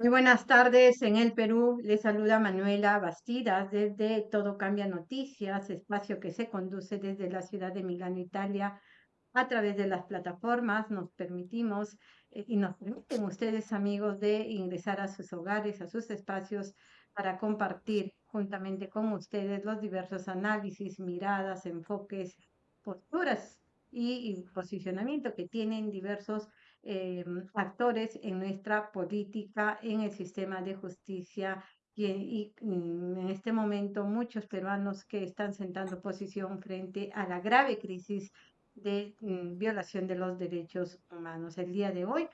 Muy buenas tardes en el Perú. Les saluda Manuela Bastidas desde Todo Cambia Noticias, espacio que se conduce desde la ciudad de Milano, Italia. A través de las plataformas nos permitimos eh, y nos permiten ustedes, amigos, de ingresar a sus hogares, a sus espacios para compartir juntamente con ustedes los diversos análisis, miradas, enfoques, posturas y, y posicionamiento que tienen diversos eh, actores en nuestra política, en el sistema de justicia y, mm, en este momento muchos peruanos que están sentando posición frente a la grave crisis de mm, violación de los derechos humanos. El día de hoy,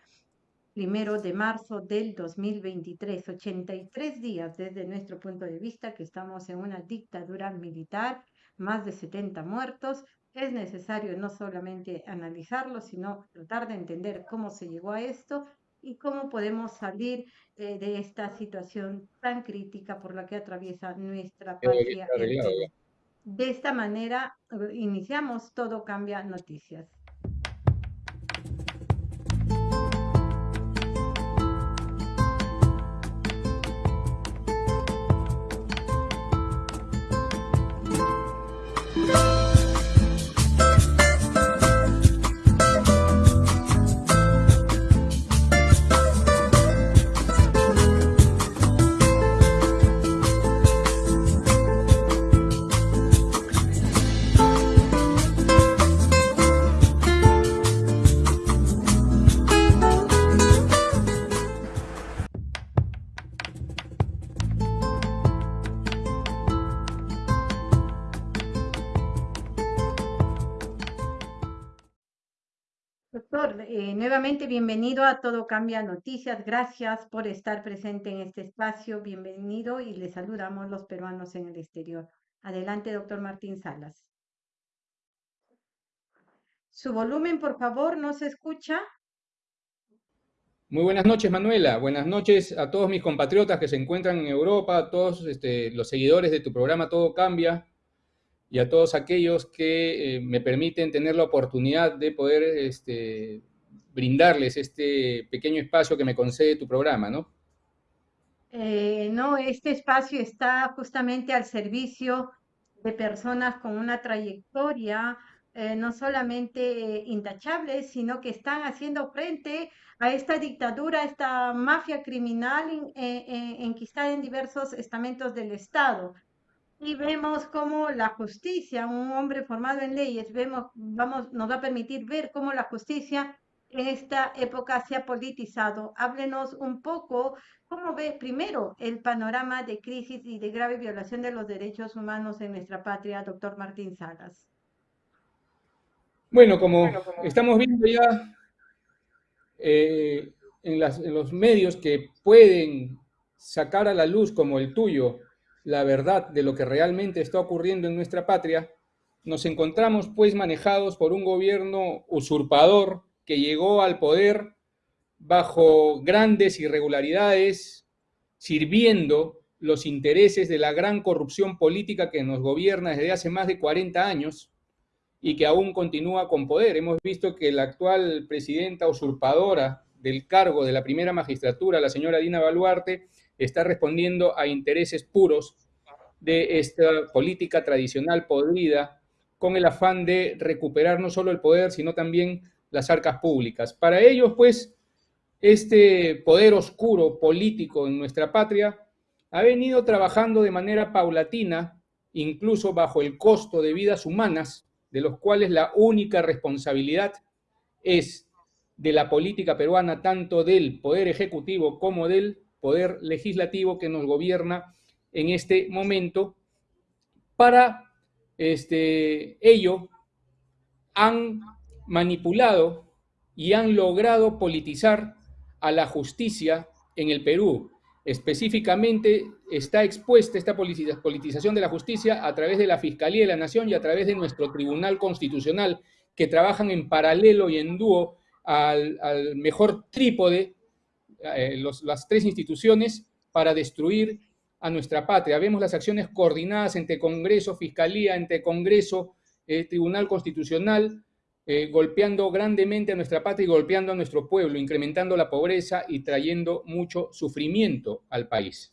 primero de marzo del 2023, 83 días desde nuestro punto de vista que estamos en una dictadura militar, más de 70 muertos, es necesario no solamente analizarlo, sino tratar de entender cómo se llegó a esto y cómo podemos salir eh, de esta situación tan crítica por la que atraviesa nuestra patria. De esta manera eh, iniciamos Todo Cambia Noticias. Nuevamente bienvenido a Todo Cambia Noticias. Gracias por estar presente en este espacio. Bienvenido y le saludamos los peruanos en el exterior. Adelante, doctor Martín Salas. Su volumen, por favor, no se escucha. Muy buenas noches, Manuela. Buenas noches a todos mis compatriotas que se encuentran en Europa, a todos este, los seguidores de tu programa Todo Cambia y a todos aquellos que eh, me permiten tener la oportunidad de poder este, brindarles este pequeño espacio que me concede tu programa, ¿no? Eh, no, este espacio está justamente al servicio de personas con una trayectoria eh, no solamente intachable, sino que están haciendo frente a esta dictadura, esta mafia criminal enquistada en diversos estamentos del Estado. Y vemos cómo la justicia, un hombre formado en leyes, vemos, vamos, nos va a permitir ver cómo la justicia en esta época se ha politizado. Háblenos un poco cómo ve primero el panorama de crisis y de grave violación de los derechos humanos en nuestra patria, doctor Martín Salas. Bueno, como, estamos viendo ya eh, en, en los medios que pueden sacar a la luz como el tuyo la verdad de lo que realmente está ocurriendo en nuestra patria, nos encontramos pues manejados por un gobierno usurpador, que llegó al poder bajo grandes irregularidades, sirviendo los intereses de la gran corrupción política que nos gobierna desde hace más de 40 años y que aún continúa con poder. Hemos visto que la actual presidenta usurpadora del cargo de la primera magistratura, la señora Dina Baluarte, está respondiendo a intereses puros de esta política tradicional podrida con el afán de recuperar no solo el poder, sino también las arcas públicas. Para ellos, pues, este poder oscuro político en nuestra patria ha venido trabajando de manera paulatina, incluso bajo el costo de vidas humanas, de los cuales la única responsabilidad es de la política peruana, tanto del poder ejecutivo como del poder legislativo que nos gobierna en este momento. Para este, ello han manipulado y han logrado politizar a la justicia en el Perú. Específicamente está expuesta esta politización de la justicia a través de la Fiscalía de la Nación y a través de nuestro Tribunal Constitucional, que trabajan en paralelo y en dúo al, mejor trípode, eh, las tres instituciones, para destruir a nuestra patria. Vemos las acciones coordinadas entre Congreso, Fiscalía, entre Congreso, eh, Tribunal Constitucional, eh, golpeando grandemente a nuestra patria y golpeando a nuestro pueblo, incrementando la pobreza y trayendo mucho sufrimiento al país.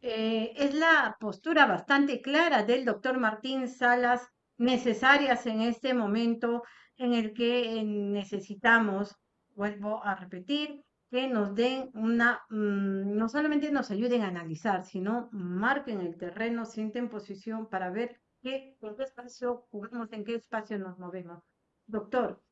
Es la postura bastante clara del doctor Martín Salas, necesarias en este momento en el que necesitamos, vuelvo a repetir, que nos den una, mm, no solamente nos ayuden a analizar, sino marquen el terreno, sienten posición para ver qué, en qué espacio jugamos, en qué espacio nos movemos. Doctor,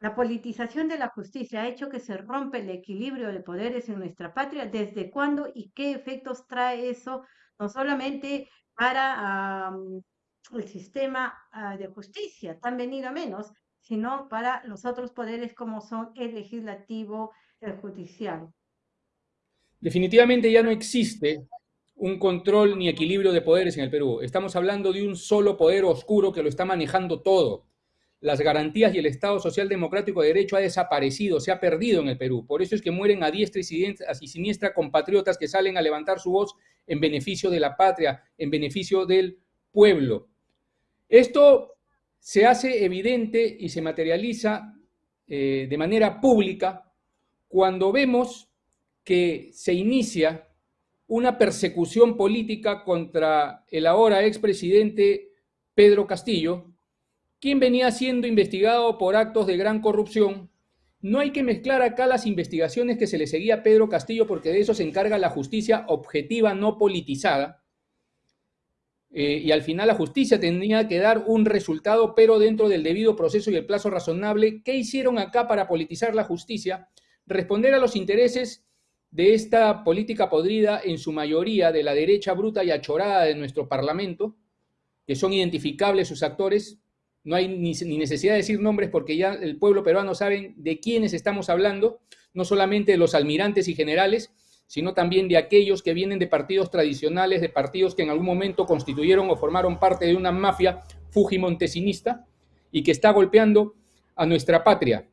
la politización de la justicia ha hecho que se rompe el equilibrio de poderes en nuestra patria. ¿Desde cuándo y qué efectos trae eso, no solamente para el sistema ah, de justicia, tan venido a menos, sino para los otros poderes como son el legislativo, el judicial? Definitivamente ya no existe un control ni equilibrio de poderes en el Perú. Estamos hablando de un solo poder oscuro que lo está manejando todo. Las garantías y el Estado social democrático de derecho ha desaparecido, se ha perdido en el Perú. Por eso es que mueren a diestra y siniestra compatriotas que salen a levantar su voz en beneficio de la patria, en beneficio del pueblo. Esto se hace evidente y se materializa eh, de manera pública cuando vemos que se inicia una persecución política contra el ahora expresidente Pedro Castillo, quien venía siendo investigado por actos de gran corrupción. No hay que mezclar acá las investigaciones que se le seguía a Pedro Castillo porque de eso se encarga la justicia objetiva no politizada. Eh, y al final la justicia tenía que dar un resultado, pero dentro del debido proceso y el plazo razonable. ¿Qué hicieron acá para politizar la justicia? Responder a los intereses de esta política podrida, en su mayoría de la derecha bruta y achorada de nuestro Parlamento, que son identificables sus actores, no hay ni, necesidad de decir nombres porque ya el pueblo peruano sabe de quiénes estamos hablando, no solamente de los almirantes y generales, sino también de aquellos que vienen de partidos tradicionales, de partidos que en algún momento constituyeron o formaron parte de una mafia fujimontesinista y que está golpeando a nuestra patria.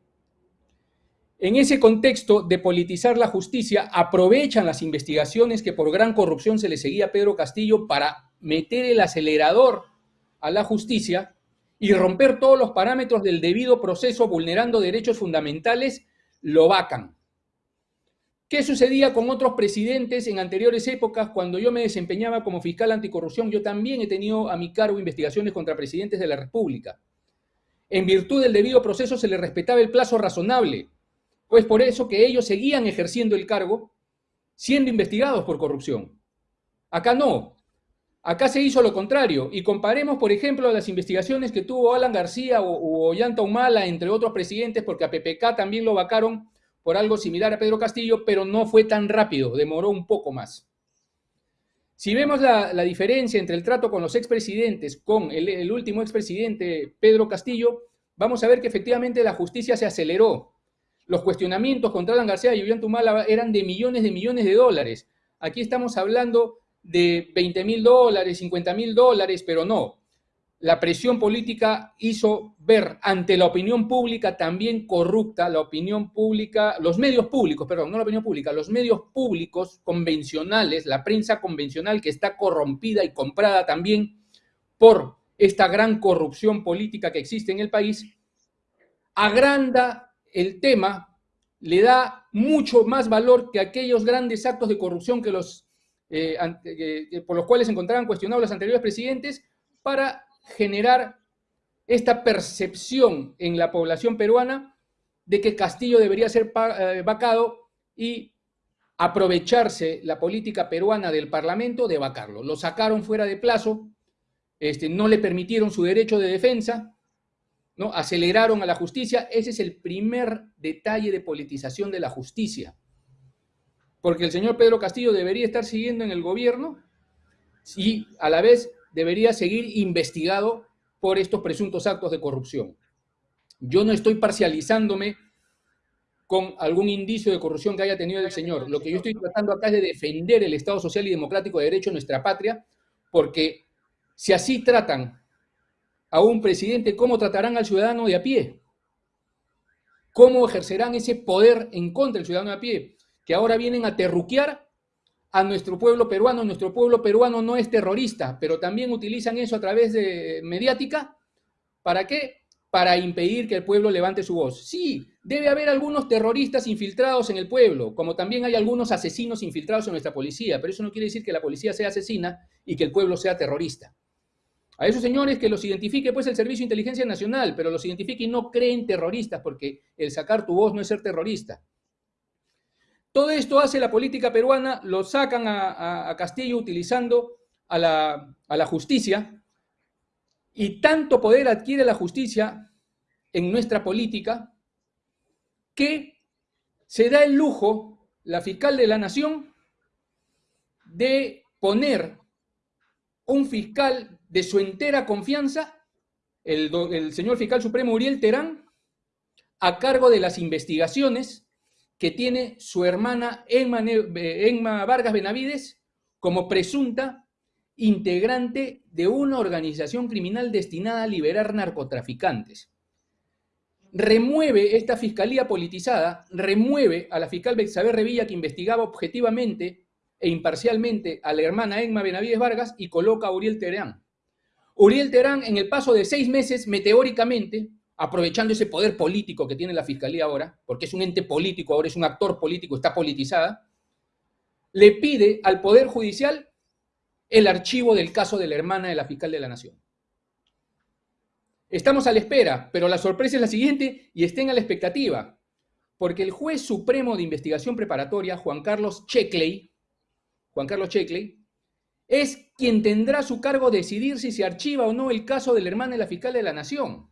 En ese contexto de politizar la justicia, aprovechan las investigaciones que por gran corrupción se le seguía a Pedro Castillo para meter el acelerador a la justicia y romper todos los parámetros del debido proceso vulnerando derechos fundamentales, lo vacan. ¿Qué sucedía con otros presidentes en anteriores épocas cuando yo me desempeñaba como fiscal anticorrupción? Yo también he tenido a mi cargo investigaciones contra presidentes de la República. En virtud del debido proceso se le respetaba el plazo razonable, pues por eso que ellos seguían ejerciendo el cargo siendo investigados por corrupción. Acá no. Acá se hizo lo contrario. Y comparemos, por ejemplo, las investigaciones que tuvo Alan García o, Ollanta Humala, entre otros presidentes, porque a PPK también lo vacaron por algo similar a Pedro Castillo, pero no fue tan rápido, demoró un poco más. Si vemos la, diferencia entre el trato con los expresidentes, con el, el último expresidente Pedro Castillo, vamos a ver que efectivamente la justicia se aceleró. Los cuestionamientos contra Alan García y Ollanta Humala eran de millones de millones de dólares. Aquí estamos hablando de 20 mil dólares, 50 mil dólares, pero no. La presión política hizo ver ante la opinión pública también corrupta, la opinión pública, los medios públicos, perdón, no la opinión pública, los medios públicos convencionales, la prensa convencional que está corrompida y comprada también por esta gran corrupción política que existe en el país, agranda el tema le da mucho más valor que aquellos grandes actos de corrupción que los, eh, por los cuales se encontraban cuestionados los anteriores presidentes para generar esta percepción en la población peruana de que Castillo debería ser eh, vacado y aprovecharse la política peruana del Parlamento de vacarlo. Lo sacaron fuera de plazo, este, no le permitieron su derecho de defensa, ¿no? Aceleraron a la justicia. Ese es el primer detalle de politización de la justicia. Porque el señor Pedro Castillo debería estar siguiendo en el gobierno y a la vez debería seguir investigado por estos presuntos actos de corrupción. Yo no estoy parcializándome con algún indicio de corrupción que haya tenido el señor. Lo que yo estoy tratando acá es de defender el Estado social y democrático de derecho en nuestra patria, porque si así tratan a un presidente, ¿cómo tratarán al ciudadano de a pie? ¿Cómo ejercerán ese poder en contra del ciudadano de a pie? Que ahora vienen a terruquear a nuestro pueblo peruano. Nuestro pueblo peruano no es terrorista, pero también utilizan eso a través de mediática. ¿Para qué? para impedir que el pueblo levante su voz. Sí, debe haber algunos terroristas infiltrados en el pueblo, como también hay algunos asesinos infiltrados en nuestra policía, pero eso no quiere decir que la policía sea asesina y que el pueblo sea terrorista. A esos señores que los identifique pues el Servicio de Inteligencia Nacional, pero los identifique y no creen terroristas, porque el sacar tu voz no es ser terrorista. Todo esto hace la política peruana, lo sacan a, Castillo utilizando a la, a la justicia, y tanto poder adquiere la justicia en nuestra política que se da el lujo, la fiscal de la nación, de poner un fiscal de su entera confianza, el, señor fiscal supremo Uriel Terán, a cargo de las investigaciones que tiene su hermana Emma Vargas Benavides como presunta integrante de una organización criminal destinada a liberar narcotraficantes. Remueve esta fiscalía politizada, remueve a la fiscal Bexabe Revilla que investigaba objetivamente e imparcialmente a la hermana Emma Benavides Vargas y coloca a Uriel Terán. Uriel Terán en el paso de seis meses, meteóricamente, aprovechando ese poder político que tiene la fiscalía ahora, porque es un ente político, ahora es un actor político, está politizada, le pide al Poder Judicial el archivo del caso de la hermana de la fiscal de la Nación. Estamos a la espera, pero la sorpresa es la siguiente y estén a la expectativa, porque el juez supremo de investigación preparatoria, Juan Carlos Checkley, Juan Carlos Checkley, es quien tendrá a su cargo decidir si se archiva o no el caso de la hermana de la fiscal de la Nación.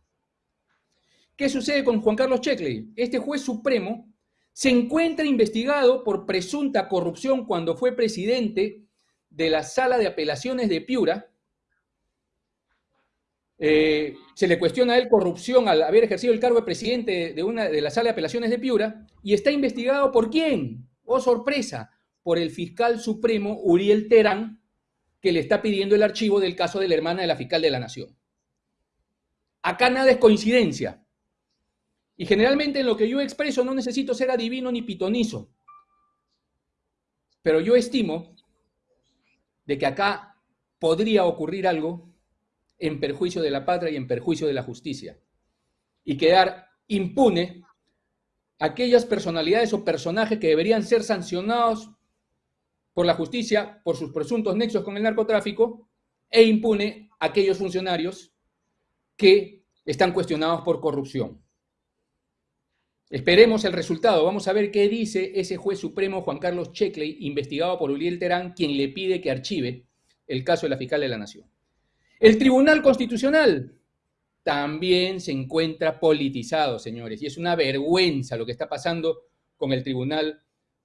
¿Qué sucede con Juan Carlos Checkley? Este juez supremo se encuentra investigado por presunta corrupción cuando fue presidente de la sala de apelaciones de Piura, eh, se le cuestiona a él corrupción al haber ejercido el cargo de presidente de, una, de la sala de apelaciones de Piura, y está investigado por quién, oh sorpresa, por el fiscal supremo Uriel Terán, que le está pidiendo el archivo del caso de la hermana de la fiscal de la Nación. Acá nada es coincidencia. Y generalmente en lo que yo expreso no necesito ser adivino ni pitonizo. Pero yo estimo de que acá podría ocurrir algo en perjuicio de la patria y en perjuicio de la justicia, y quedar impune aquellas personalidades o personajes que deberían ser sancionados por la justicia por sus presuntos nexos con el narcotráfico e impune aquellos funcionarios que están cuestionados por corrupción. Esperemos el resultado. Vamos a ver qué dice ese juez supremo Juan Carlos Checkley, investigado por Uriel Terán, quien le pide que archive el caso de la fiscal de la Nación. El Tribunal Constitucional también se encuentra politizado, señores, y es una vergüenza lo que está pasando con el Tribunal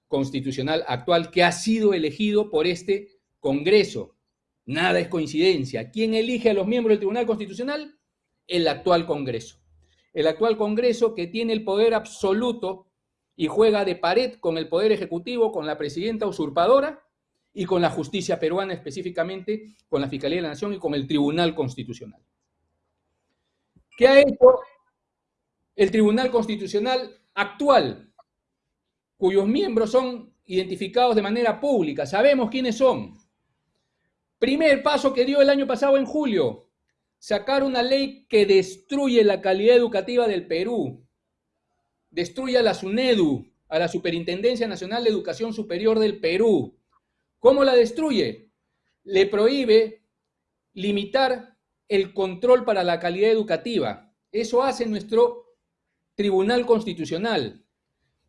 Constitucional actual que ha sido elegido por este Congreso. Nada es coincidencia. ¿Quién elige a los miembros del Tribunal Constitucional? El actual Congreso el actual Congreso que tiene el poder absoluto y juega de pared con el Poder Ejecutivo, con la presidenta usurpadora y con la justicia peruana específicamente, con la Fiscalía de la Nación y con el Tribunal Constitucional. ¿Qué ha hecho el Tribunal Constitucional actual, cuyos miembros son identificados de manera pública? Sabemos quiénes son. Primer paso que dio el año pasado en julio, sacar una ley que destruye la calidad educativa del Perú, destruye a la SUNEDU, a la Superintendencia Nacional de Educación Superior del Perú. ¿Cómo la destruye? Le prohíbe limitar el control para la calidad educativa. Eso hace nuestro Tribunal Constitucional.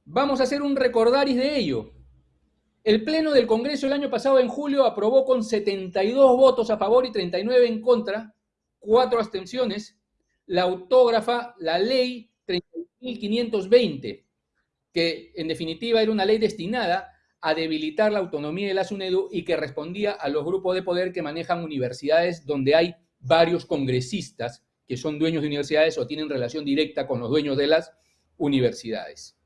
Vamos a hacer un recordaris de ello. El Pleno del Congreso el año pasado, en julio, aprobó con 72 votos a favor y 39 en contra cuatro abstenciones, la autógrafa la ley 30.520, que en definitiva era una ley destinada a debilitar la autonomía de la SUNEDU y que respondía a los grupos de poder que manejan universidades donde hay varios congresistas que son dueños de universidades o tienen relación directa con los dueños de las universidades.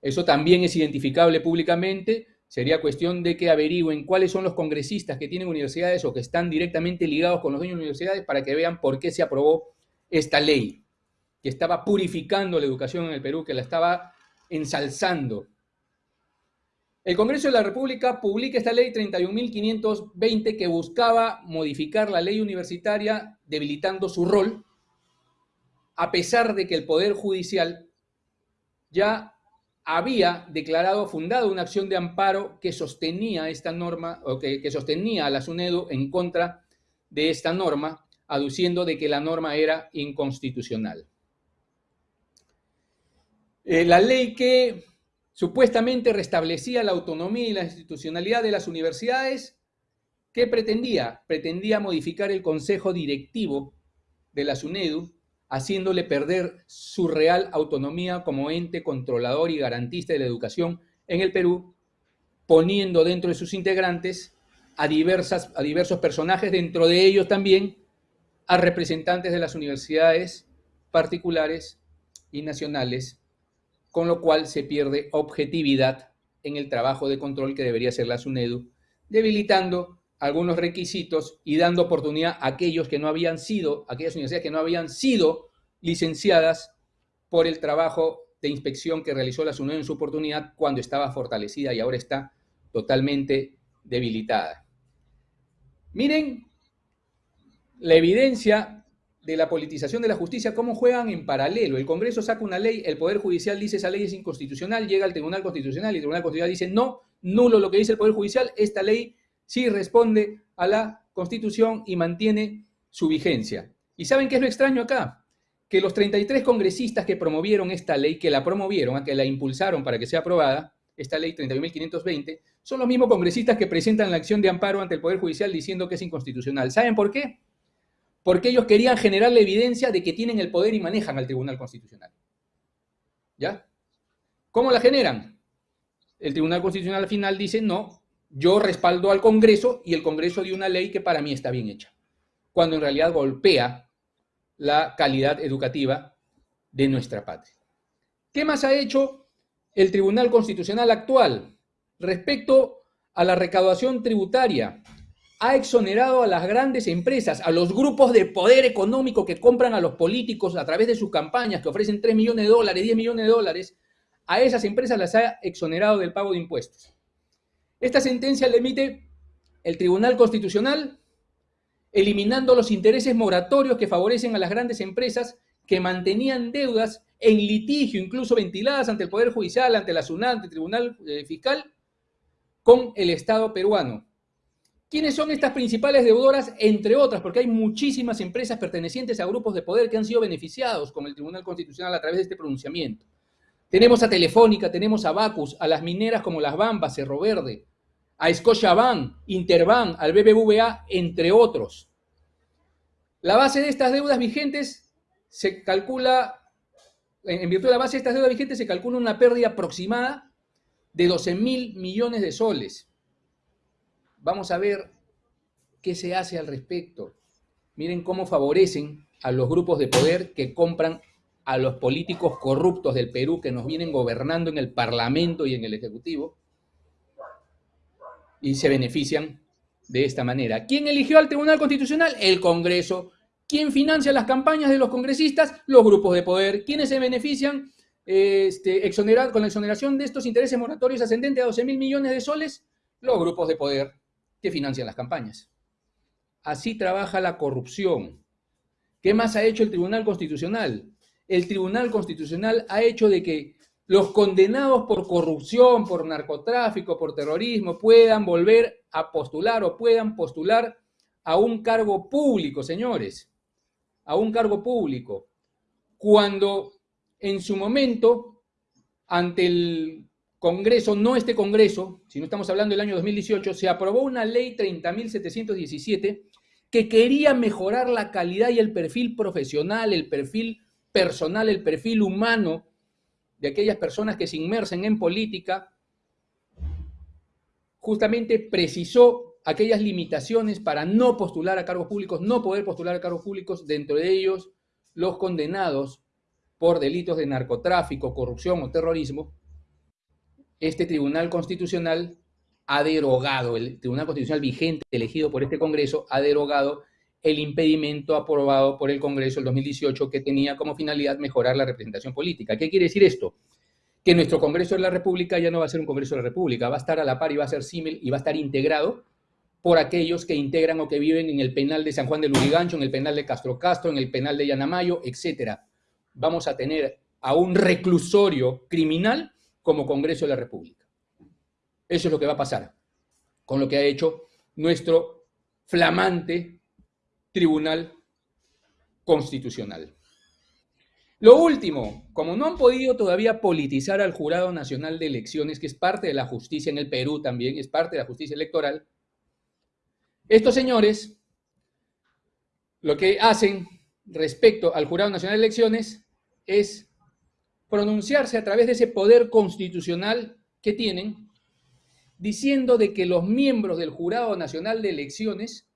Eso también es identificable públicamente Sería cuestión de que averigüen cuáles son los congresistas que tienen universidades o que están directamente ligados con los dueños de universidades para que vean por qué se aprobó esta ley, que estaba purificando la educación en el Perú, que la estaba ensalzando. El Congreso de la República publica esta ley 31.520 que buscaba modificar la ley universitaria debilitando su rol a pesar de que el Poder Judicial ya había declarado fundado una acción de amparo que sostenía esta norma, o que, que sostenía a la SUNEDU en contra de esta norma, aduciendo de que la norma era inconstitucional. Eh, la ley que supuestamente restablecía la autonomía y la institucionalidad de las universidades, ¿qué pretendía? Pretendía modificar el consejo directivo de la SUNEDU, haciéndole perder su real autonomía como ente controlador y garantista de la educación en el Perú, poniendo dentro de sus integrantes a, diversos personajes, dentro de ellos también a representantes de las universidades particulares y nacionales, con lo cual se pierde objetividad en el trabajo de control que debería hacer la SUNEDU, debilitando algunos requisitos y dando oportunidad a aquellos que no habían sido, aquellas universidades que no habían sido licenciadas por el trabajo de inspección que realizó la SUNEDU en su oportunidad cuando estaba fortalecida y ahora está totalmente debilitada. Miren la evidencia de la politización de la justicia, cómo juegan en paralelo. El Congreso saca una ley, el Poder Judicial dice esa ley es inconstitucional, llega al Tribunal Constitucional y el Tribunal Constitucional dice no, nulo lo que dice el Poder Judicial, esta ley sí responde a la Constitución y mantiene su vigencia. ¿Y saben qué es lo extraño acá? Que los 33 congresistas que promovieron esta ley, que la promovieron, que la impulsaron para que sea aprobada, esta ley 31.520, son los mismos congresistas que presentan la acción de amparo ante el Poder Judicial diciendo que es inconstitucional. ¿Saben por qué? Porque ellos querían generar la evidencia de que tienen el poder y manejan al Tribunal Constitucional. ¿Ya? ¿Cómo la generan? El Tribunal Constitucional al final dice, no, yo respaldo al Congreso y el Congreso dio una ley que para mí está bien hecha, cuando en realidad golpea la calidad educativa de nuestra patria. ¿Qué más ha hecho el Tribunal Constitucional actual respecto a la recaudación tributaria? Ha exonerado a las grandes empresas, a los grupos de poder económico que compran a los políticos a través de sus campañas, que ofrecen 3 millones de dólares, 10 millones de dólares, a esas empresas las ha exonerado del pago de impuestos. Esta sentencia la emite el Tribunal Constitucional, eliminando los intereses moratorios que favorecen a las grandes empresas que mantenían deudas en litigio, incluso ventiladas ante el Poder Judicial, ante la SUNAT, ante el Tribunal eh, Fiscal, con el Estado peruano. ¿Quiénes son estas principales deudoras? Entre otras, porque hay muchísimas empresas pertenecientes a grupos de poder que han sido beneficiados con el Tribunal Constitucional a través de este pronunciamiento. Tenemos a Telefónica, tenemos a Bacus, a las mineras como Las Bambas, Cerro Verde, a Scotiabank, Interbank, al BBVA, entre otros. La base de estas deudas vigentes se calcula, en virtud de la base de estas deudas vigentes se calcula una pérdida aproximada de 12 mil millones de soles. Vamos a ver qué se hace al respecto. Miren cómo favorecen a los grupos de poder que compran a los políticos corruptos del Perú que nos vienen gobernando en el Parlamento y en el Ejecutivo y se benefician de esta manera. ¿Quién eligió al Tribunal Constitucional? El Congreso. ¿Quién financia las campañas de los congresistas? Los grupos de poder. ¿Quiénes se benefician este, con la exoneración de estos intereses moratorios ascendentes a 12 mil millones de soles? Los grupos de poder que financian las campañas. Así trabaja la corrupción. ¿Qué más ha hecho el Tribunal Constitucional? el Tribunal Constitucional ha hecho de que los condenados por corrupción, por narcotráfico, por terrorismo, puedan volver a postular o puedan postular a un cargo público, señores, a un cargo público. Cuando en su momento, ante el Congreso, no este Congreso, si no estamos hablando del año 2018, se aprobó una ley 30.717 que quería mejorar la calidad y el perfil profesional, el perfil personal, el perfil humano de aquellas personas que se inmersen en política, justamente precisó aquellas limitaciones para no postular a cargos públicos, no poder postular a cargos públicos, dentro de ellos los condenados por delitos de narcotráfico, corrupción o terrorismo, este Tribunal Constitucional ha derogado, el Tribunal Constitucional vigente elegido por este Congreso ha derogado el impedimento aprobado por el Congreso el 2018 que tenía como finalidad mejorar la representación política. ¿Qué quiere decir esto? Que nuestro Congreso de la República ya no va a ser un Congreso de la República, va a estar a la par y va a ser símil y va a estar integrado por aquellos que integran o que viven en el penal de San Juan de Lurigancho, en el penal de Castro Castro, en el penal de Yanamayo, etcétera. vamos a tener a un reclusorio criminal como Congreso de la República. Eso es lo que va a pasar con lo que ha hecho nuestro flamante Tribunal Constitucional. Lo último, como no han podido todavía politizar al Jurado Nacional de Elecciones, que es parte de la justicia en el Perú también, es parte de la justicia electoral, estos señores lo que hacen respecto al Jurado Nacional de Elecciones es pronunciarse a través de ese poder constitucional que tienen, diciendo de que los miembros del Jurado Nacional de Elecciones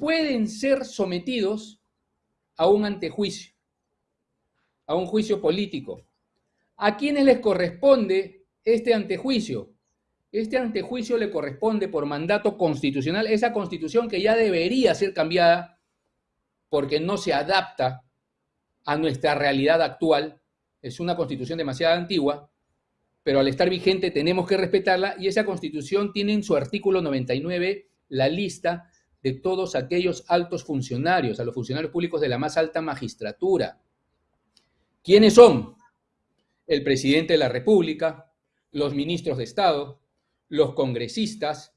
pueden ser sometidos a un antejuicio a un juicio político. ¿A quiénes les corresponde este antejuicio? Este antejuicio le corresponde por mandato constitucional, esa constitución que ya debería ser cambiada porque no se adapta a nuestra realidad actual. Es una constitución demasiado antigua, pero al estar vigente tenemos que respetarla y esa constitución tiene en su artículo 99 la lista de todos aquellos altos funcionarios, a los funcionarios públicos de la más alta magistratura. ¿Quiénes son? El presidente de la República, los ministros de Estado, los congresistas,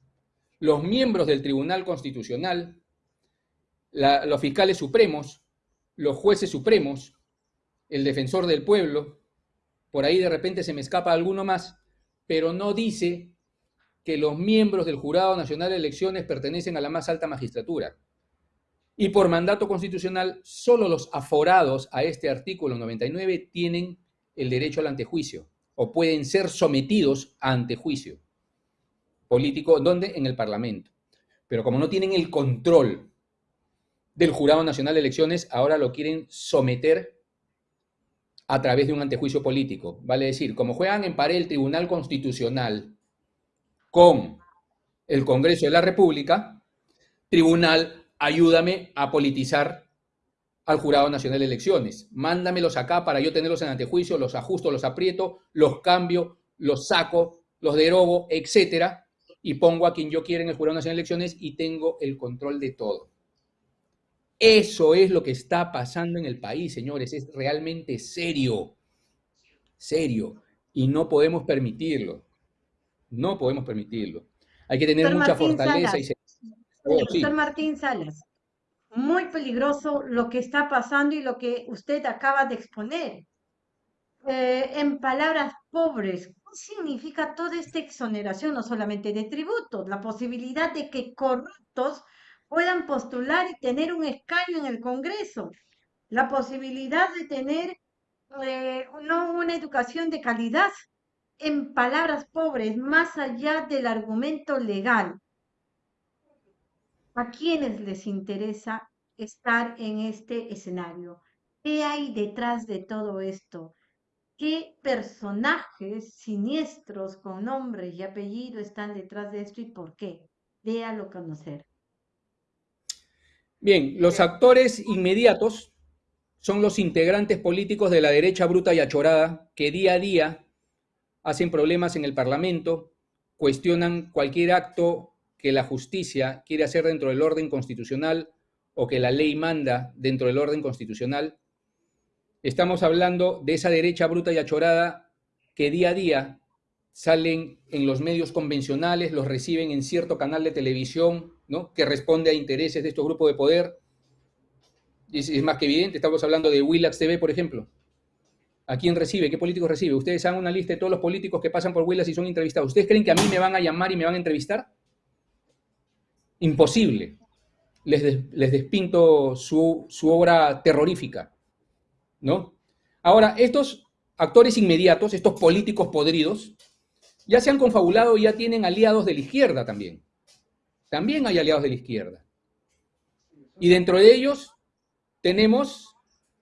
los miembros del Tribunal Constitucional, los fiscales supremos, los jueces supremos, el defensor del pueblo, por ahí de repente se me escapa alguno más, pero no dice que los miembros del Jurado Nacional de Elecciones pertenecen a la más alta magistratura. Y por mandato constitucional, solo los aforados a este artículo 99 tienen el derecho al antejuicio o pueden ser sometidos a antejuicio político, ¿dónde? En el Parlamento. Pero como no tienen el control del Jurado Nacional de Elecciones, ahora lo quieren someter a través de un antejuicio político. Vale decir, como juegan en pared el Tribunal Constitucional con el Congreso de la República, Tribunal ayúdame a politizar al Jurado Nacional de Elecciones. Mándamelos acá para yo tenerlos en antejuicio, los ajusto, los aprieto, los cambio, los saco, los derogo, etcétera, y pongo a quien yo quiera en el Jurado Nacional de Elecciones y tengo el control de todo. Eso es lo que está pasando en el país, señores. Es realmente serio. Serio. Y no podemos permitirlo. No podemos permitirlo. Hay que tener mucha fortaleza y Oh, doctor Martín Salas, muy peligroso lo que está pasando y lo que usted acaba de exponer. Eh, en palabras pobres, ¿qué significa toda esta exoneración, no solamente de tributos, la posibilidad de que corruptos puedan postular y tener un escaño en el Congreso, la posibilidad de tener eh, no una educación de calidad, en palabras pobres, más allá del argumento legal, a quienes les interesa estar en este escenario. ¿Qué hay detrás de todo esto? ¿Qué personajes siniestros con nombre y apellido están detrás de esto y por qué? Déalo conocer. Bien, los actores inmediatos son los integrantes políticos de la derecha bruta y achorada que día a día hacen problemas en el Parlamento, cuestionan cualquier acto que la justicia quiere hacer dentro del orden constitucional o que la ley manda dentro del orden constitucional. Estamos hablando de esa derecha bruta y achorada que día a día salen en los medios convencionales, los reciben en cierto canal de televisión, ¿no? que responde a intereses de estos grupos de poder. Es, es más que evidente, estamos hablando de Willax TV, por ejemplo. ¿A quién recibe? ¿Qué políticos recibe? Ustedes hagan una lista de todos los políticos que pasan por Willax y son entrevistados. ¿Ustedes creen que a mí me van a llamar y me van a entrevistar? imposible. Les, les despinto su, su, obra terrorífica, ¿no? Ahora, estos actores inmediatos, estos políticos podridos, ya se han confabulado y ya tienen aliados de la izquierda también. También hay aliados de la izquierda. Y dentro de ellos tenemos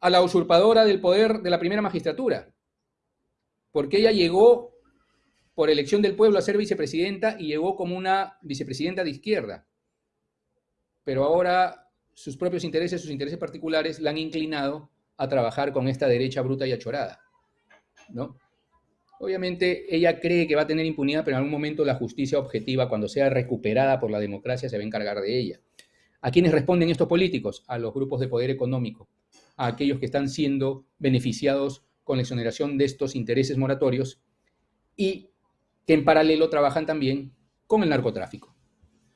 a la usurpadora del poder de la primera magistratura, porque ella llegó por elección del pueblo a ser vicepresidenta y llegó como una vicepresidenta de izquierda pero ahora sus propios intereses, sus intereses particulares, la han inclinado a trabajar con esta derecha bruta y achorada, ¿no? Obviamente ella cree que va a tener impunidad, pero en algún momento la justicia objetiva, cuando sea recuperada por la democracia, se va a encargar de ella. ¿A quiénes responden estos políticos? A los grupos de poder económico, a aquellos que están siendo beneficiados con la exoneración de estos intereses moratorios y que en paralelo trabajan también con el narcotráfico.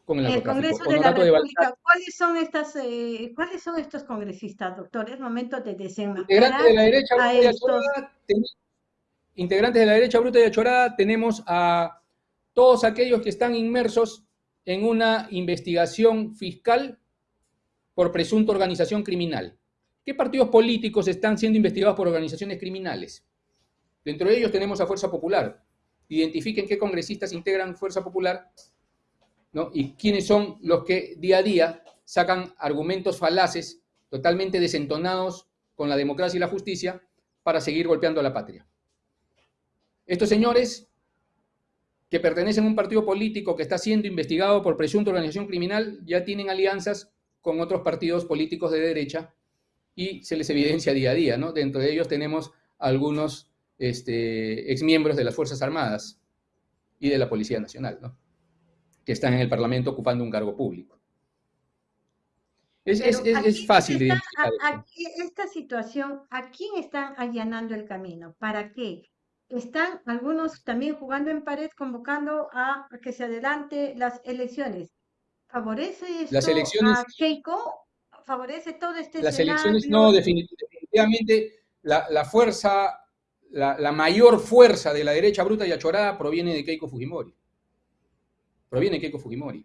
Con el, Congreso de la República, ¿cuáles son, estas, eh, ¿cuáles son estos congresistas, doctor? Es momento de desenmascarar Integrantes de la derecha bruta y achorada, integrantes de la derecha bruta y achorada, tenemos a todos aquellos que están inmersos en una investigación fiscal por presunta organización criminal. ¿Qué partidos políticos están siendo investigados por organizaciones criminales? Dentro de ellos tenemos a Fuerza Popular. Identifiquen qué congresistas integran Fuerza Popular y quiénes son los que día a día sacan argumentos falaces, totalmente desentonados con la democracia y la justicia, para seguir golpeando a la patria. Estos señores que pertenecen a un partido político que está siendo investigado por presunta organización criminal ya tienen alianzas con otros partidos políticos de derecha y se les evidencia día a día, ¿no? Dentro de ellos tenemos algunos este, exmiembros de las Fuerzas Armadas y de la Policía Nacional, ¿no? Que están en el Parlamento ocupando un cargo público. Es, es, fácil de identificar. esta situación, ¿a quién están allanando el camino? ¿Para qué? Están algunos también jugando en pared, convocando a que se adelante las elecciones. ¿Favorece esto las elecciones, a Keiko? ¿Favorece todo este Las elecciones, no, definitivamente la, fuerza, la, mayor fuerza de la derecha bruta y achorada proviene de Keiko Fujimori. Proviene de Keiko Fujimori.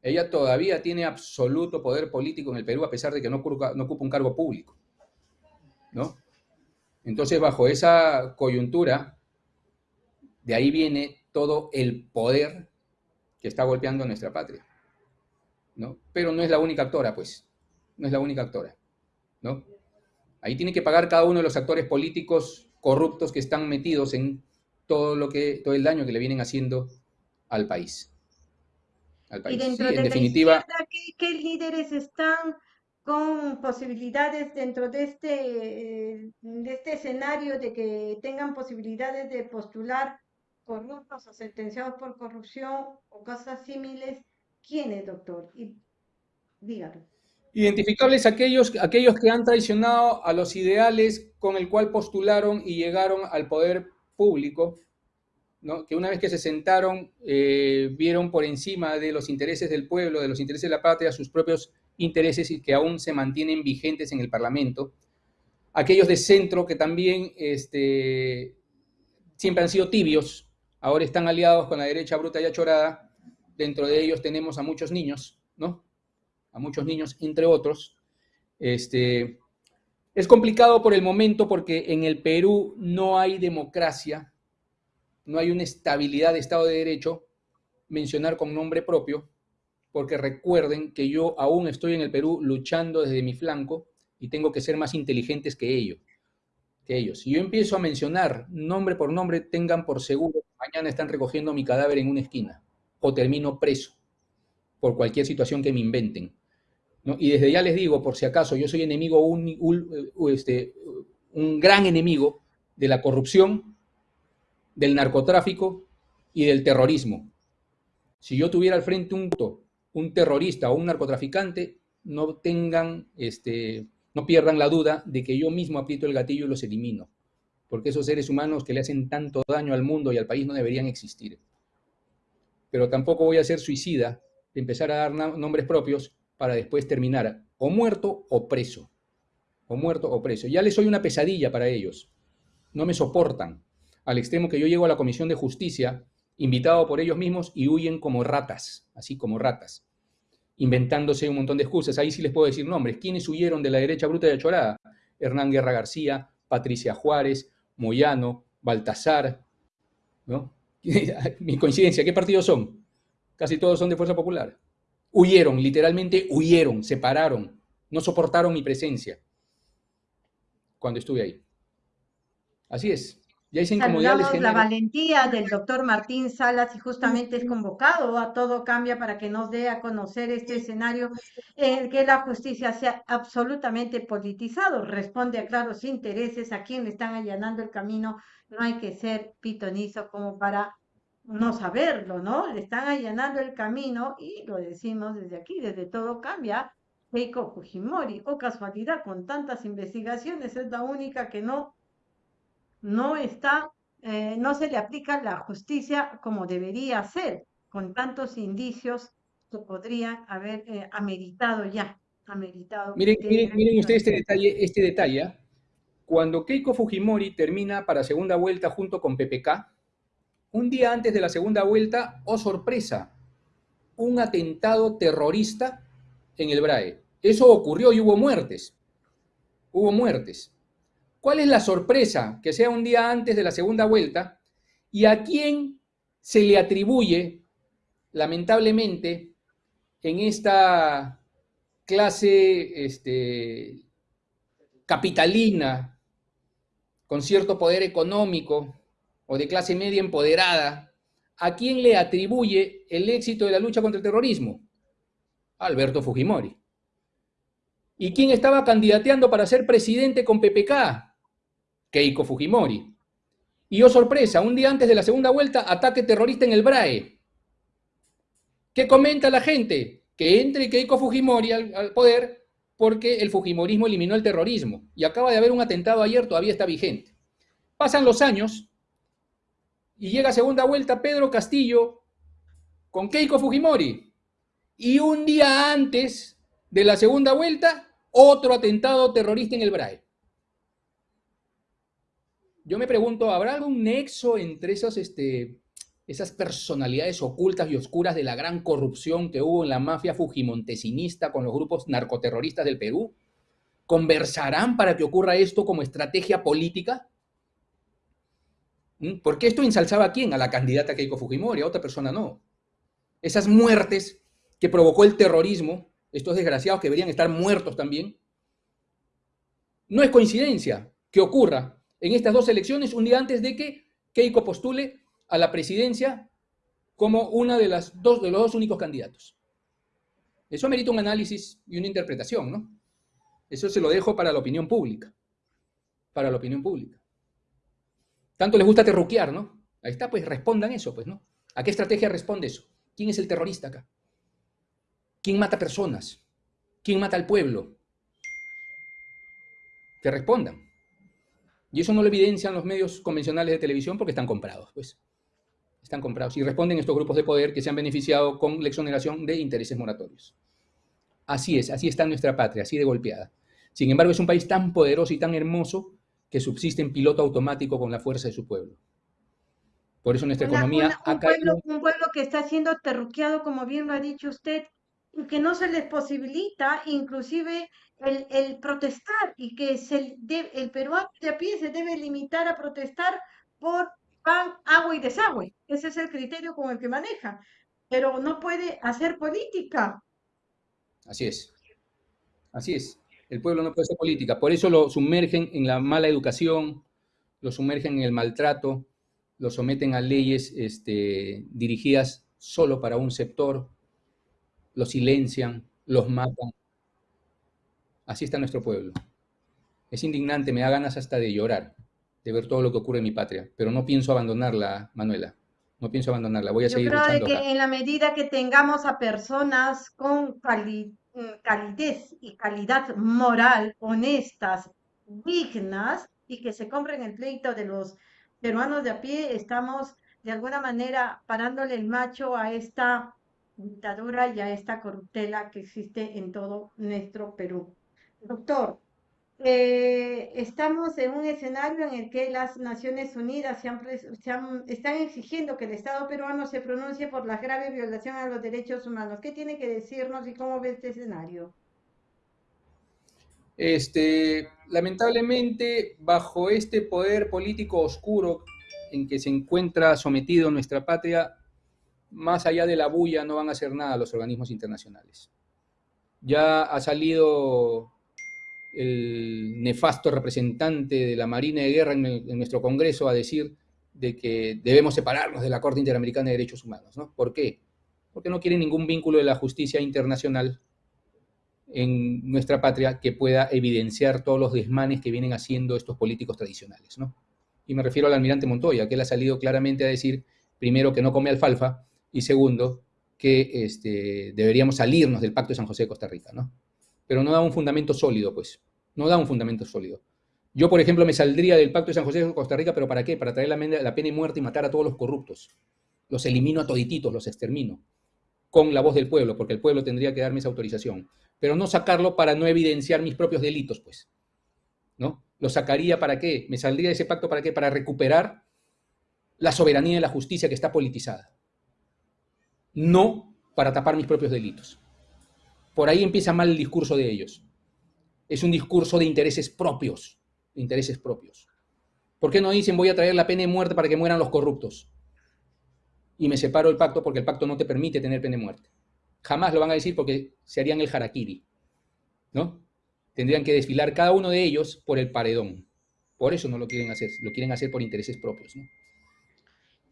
Ella todavía tiene absoluto poder político en el Perú a pesar de que no ocupa, no ocupa un cargo público. ¿No? Entonces, bajo esa coyuntura, de ahí viene todo el poder que está golpeando a nuestra patria. ¿No? Pero no es la única actora, pues. No es la única actora, ¿no? Ahí tiene que pagar cada uno de los actores políticos corruptos que están metidos en todo lo que, todo el daño que le vienen haciendo al país. Y dentro de definitiva, la izquierda, ¿qué, líderes están con posibilidades dentro de este, de este escenario de que tengan posibilidades de postular corruptos o sentenciados por corrupción o cosas similares, ¿quiénes, doctor? Y, dígalo. Identificables aquellos, aquellos que han traicionado a los ideales con el cual postularon y llegaron al poder público, ¿no? que una vez que se sentaron eh, vieron por encima de los intereses del pueblo, de los intereses de la patria, sus propios intereses y que aún se mantienen vigentes en el Parlamento. Aquellos de centro que también este, siempre han sido tibios, ahora están aliados con la derecha bruta y achorada. Dentro de ellos tenemos a muchos niños, ¿no? A muchos niños, entre otros. Este, es complicado por el momento porque en el Perú no hay democracia, no hay una estabilidad de Estado de Derecho, mencionar con nombre propio, porque recuerden que yo aún estoy en el Perú luchando desde mi flanco y tengo que ser más inteligentes que ellos. Que ellos. Si yo empiezo a mencionar nombre por nombre, tengan por seguro mañana están recogiendo mi cadáver en una esquina o termino preso por cualquier situación que me inventen. Y desde ya les digo, por si acaso, yo soy enemigo, un, este, un gran enemigo de la corrupción, del narcotráfico y del terrorismo. Si yo tuviera al frente un, un terrorista o un narcotraficante, no tengan, este, no pierdan la duda de que yo mismo aprieto el gatillo y los elimino porque esos seres humanos que le hacen tanto daño al mundo y al país no deberían existir. Pero tampoco voy a ser suicida de empezar a dar nombres propios para después terminar o muerto o preso. O muerto o preso. Ya les soy una pesadilla para ellos. No me soportan. Al extremo que yo llego a la Comisión de Justicia, invitado por ellos mismos, y huyen como ratas, así como ratas, inventándose un montón de excusas. Ahí sí les puedo decir nombres. ¿Quiénes huyeron de la derecha bruta de Achorada? Hernán Guerra García, Patricia Juárez, Moyano, Baltasar, ¿no? Mi coincidencia, ¿qué partidos son? Casi todos son de Fuerza Popular. Huyeron, literalmente huyeron, se pararon, no soportaron mi presencia cuando estuve ahí. Así es. Ya Saludamos la valentía del doctor Martín Salas y justamente es convocado a todo cambia para que nos dé a conocer este escenario en que la justicia sea absolutamente politizado, responde a claros intereses a quien le están allanando el camino. No hay que ser pitonizo como para no saberlo, ¿no? Le están allanando el camino y lo decimos desde aquí, desde todo cambia, Keiko Fujimori. O casualidad, con tantas investigaciones, es la única que no, no está, eh, no se le aplica la justicia como debería ser, con tantos indicios que podrían haber eh, ameritado ya. Ameritado miren, miren, ustedes este detalle, este detalle. ¿ah? Cuando Keiko Fujimori termina para segunda vuelta junto con PPK, un día antes de la segunda vuelta, oh sorpresa, un atentado terrorista en el BRAE. Eso ocurrió y hubo muertes. Hubo muertes. ¿Cuál es la sorpresa que sea un día antes de la segunda vuelta y a quién se le atribuye, lamentablemente, en esta clase este, capitalina, con cierto poder económico o de clase media empoderada, ¿a quién le atribuye el éxito de la lucha contra el terrorismo? Alberto Fujimori. ¿Y quién estaba candidateando para ser presidente con PPK? Keiko Fujimori. Y oh sorpresa, un día antes de la segunda vuelta, ataque terrorista en el BRAE. ¿Qué comenta la gente? Que entre Keiko Fujimori al, poder porque el Fujimorismo eliminó el terrorismo. Y acaba de haber un atentado ayer, todavía está vigente. Pasan los años y llega a segunda vuelta Pedro Castillo con Keiko Fujimori. Y un día antes de la segunda vuelta, otro atentado terrorista en el BRAE. Yo me pregunto, ¿habrá algún nexo entre esas, este, esas personalidades ocultas y oscuras de la gran corrupción que hubo en la mafia fujimontesinista con los grupos narcoterroristas del Perú? ¿Conversarán para que ocurra esto como estrategia política? ¿Mm? ¿Por qué esto ensalzaba a quién? A la candidata Keiko Fujimori, a otra persona no. Esas muertes que provocó el terrorismo, estos desgraciados que deberían estar muertos también, no es coincidencia que ocurra en estas dos elecciones un día antes de que Keiko postule a la presidencia como una de, las dos, de los dos únicos candidatos. Eso merita un análisis y una interpretación, ¿no? Eso se lo dejo para la opinión pública. Para la opinión pública. Tanto les gusta terruquear, ¿no? Ahí está, pues respondan eso, pues, ¿no? ¿A qué estrategia responde eso? ¿Quién es el terrorista acá? ¿Quién mata personas? ¿Quién mata al pueblo? Que respondan. Y eso no lo evidencian los medios convencionales de televisión porque están comprados, pues. Están comprados. Y responden estos grupos de poder que se han beneficiado con la exoneración de intereses moratorios. Así es, así está nuestra patria, así de golpeada. Sin embargo, es un país tan poderoso y tan hermoso que subsiste en piloto automático con la fuerza de su pueblo. Por eso nuestra economía un, pueblo, un pueblo que está siendo terruqueado, como bien lo ha dicho usted, y que no se les posibilita inclusive el, protestar y que se el peruano de a pie se debe limitar a protestar por pan, agua y desagüe. Ese es el criterio con el que maneja, pero no puede hacer política. Así es. Así es. El pueblo no puede hacer política. Por eso lo sumergen en la mala educación, lo sumergen en el maltrato, lo someten a leyes este, dirigidas solo para un sector, lo silencian, los matan. Así está nuestro pueblo. Es indignante, me da ganas hasta de llorar, de ver todo lo que ocurre en mi patria, pero no pienso abandonarla, Manuela. No pienso abandonarla, voy a seguir creo luchando. que en la medida que tengamos a personas con Mm, calidez y calidad moral, honestas, dignas y que se compren el pleito de los peruanos de a pie, estamos de alguna manera parándole el macho a esta dictadura y a esta corruptela que existe en todo nuestro Perú. Doctor, eh, estamos en un escenario en el que las Naciones Unidas están exigiendo que el Estado peruano se pronuncie por la grave violación a los derechos humanos. ¿Qué tiene que decirnos y cómo ve este escenario? Este, lamentablemente, bajo este poder político oscuro en que se encuentra sometido nuestra patria, más allá de la bulla no van a hacer nada los organismos internacionales. Ya ha salido el nefasto representante de la Marina de Guerra en, nuestro Congreso a decir de que debemos separarnos de la Corte Interamericana de Derechos Humanos. ¿no? ¿Por qué? Porque no quieren ningún vínculo de la justicia internacional en nuestra patria que pueda evidenciar todos los desmanes que vienen haciendo estos políticos tradicionales. ¿no? Y me refiero al almirante Montoya, que él ha salido claramente a decir, primero, que no come alfalfa, y segundo, que este, deberíamos salirnos del Pacto de San José de Costa Rica. ¿no? pero no da un fundamento sólido, pues. No da un fundamento sólido. Yo, por ejemplo, me saldría del Pacto de San José de Costa Rica, pero ¿para qué? Para traer la, la pena de muerte y matar a todos los corruptos. Los elimino a todititos, los extermino, con la voz del pueblo, porque el pueblo tendría que darme esa autorización. Pero no sacarlo para no evidenciar mis propios delitos, pues. ¿No? Lo sacaría para qué? Me saldría de ese pacto para qué? Para recuperar la soberanía de la justicia que está politizada. No para tapar mis propios delitos. Por ahí empieza mal el discurso de ellos. Es un discurso de intereses propios, intereses propios. ¿Por qué no dicen voy a traer la pena de muerte para que mueran los corruptos? Y me separo el pacto porque el pacto no te permite tener pena de muerte. Jamás lo van a decir porque se harían el harakiri, ¿no? Tendrían que desfilar cada uno de ellos por el paredón. Por eso no lo quieren hacer, lo quieren hacer por intereses propios, ¿no?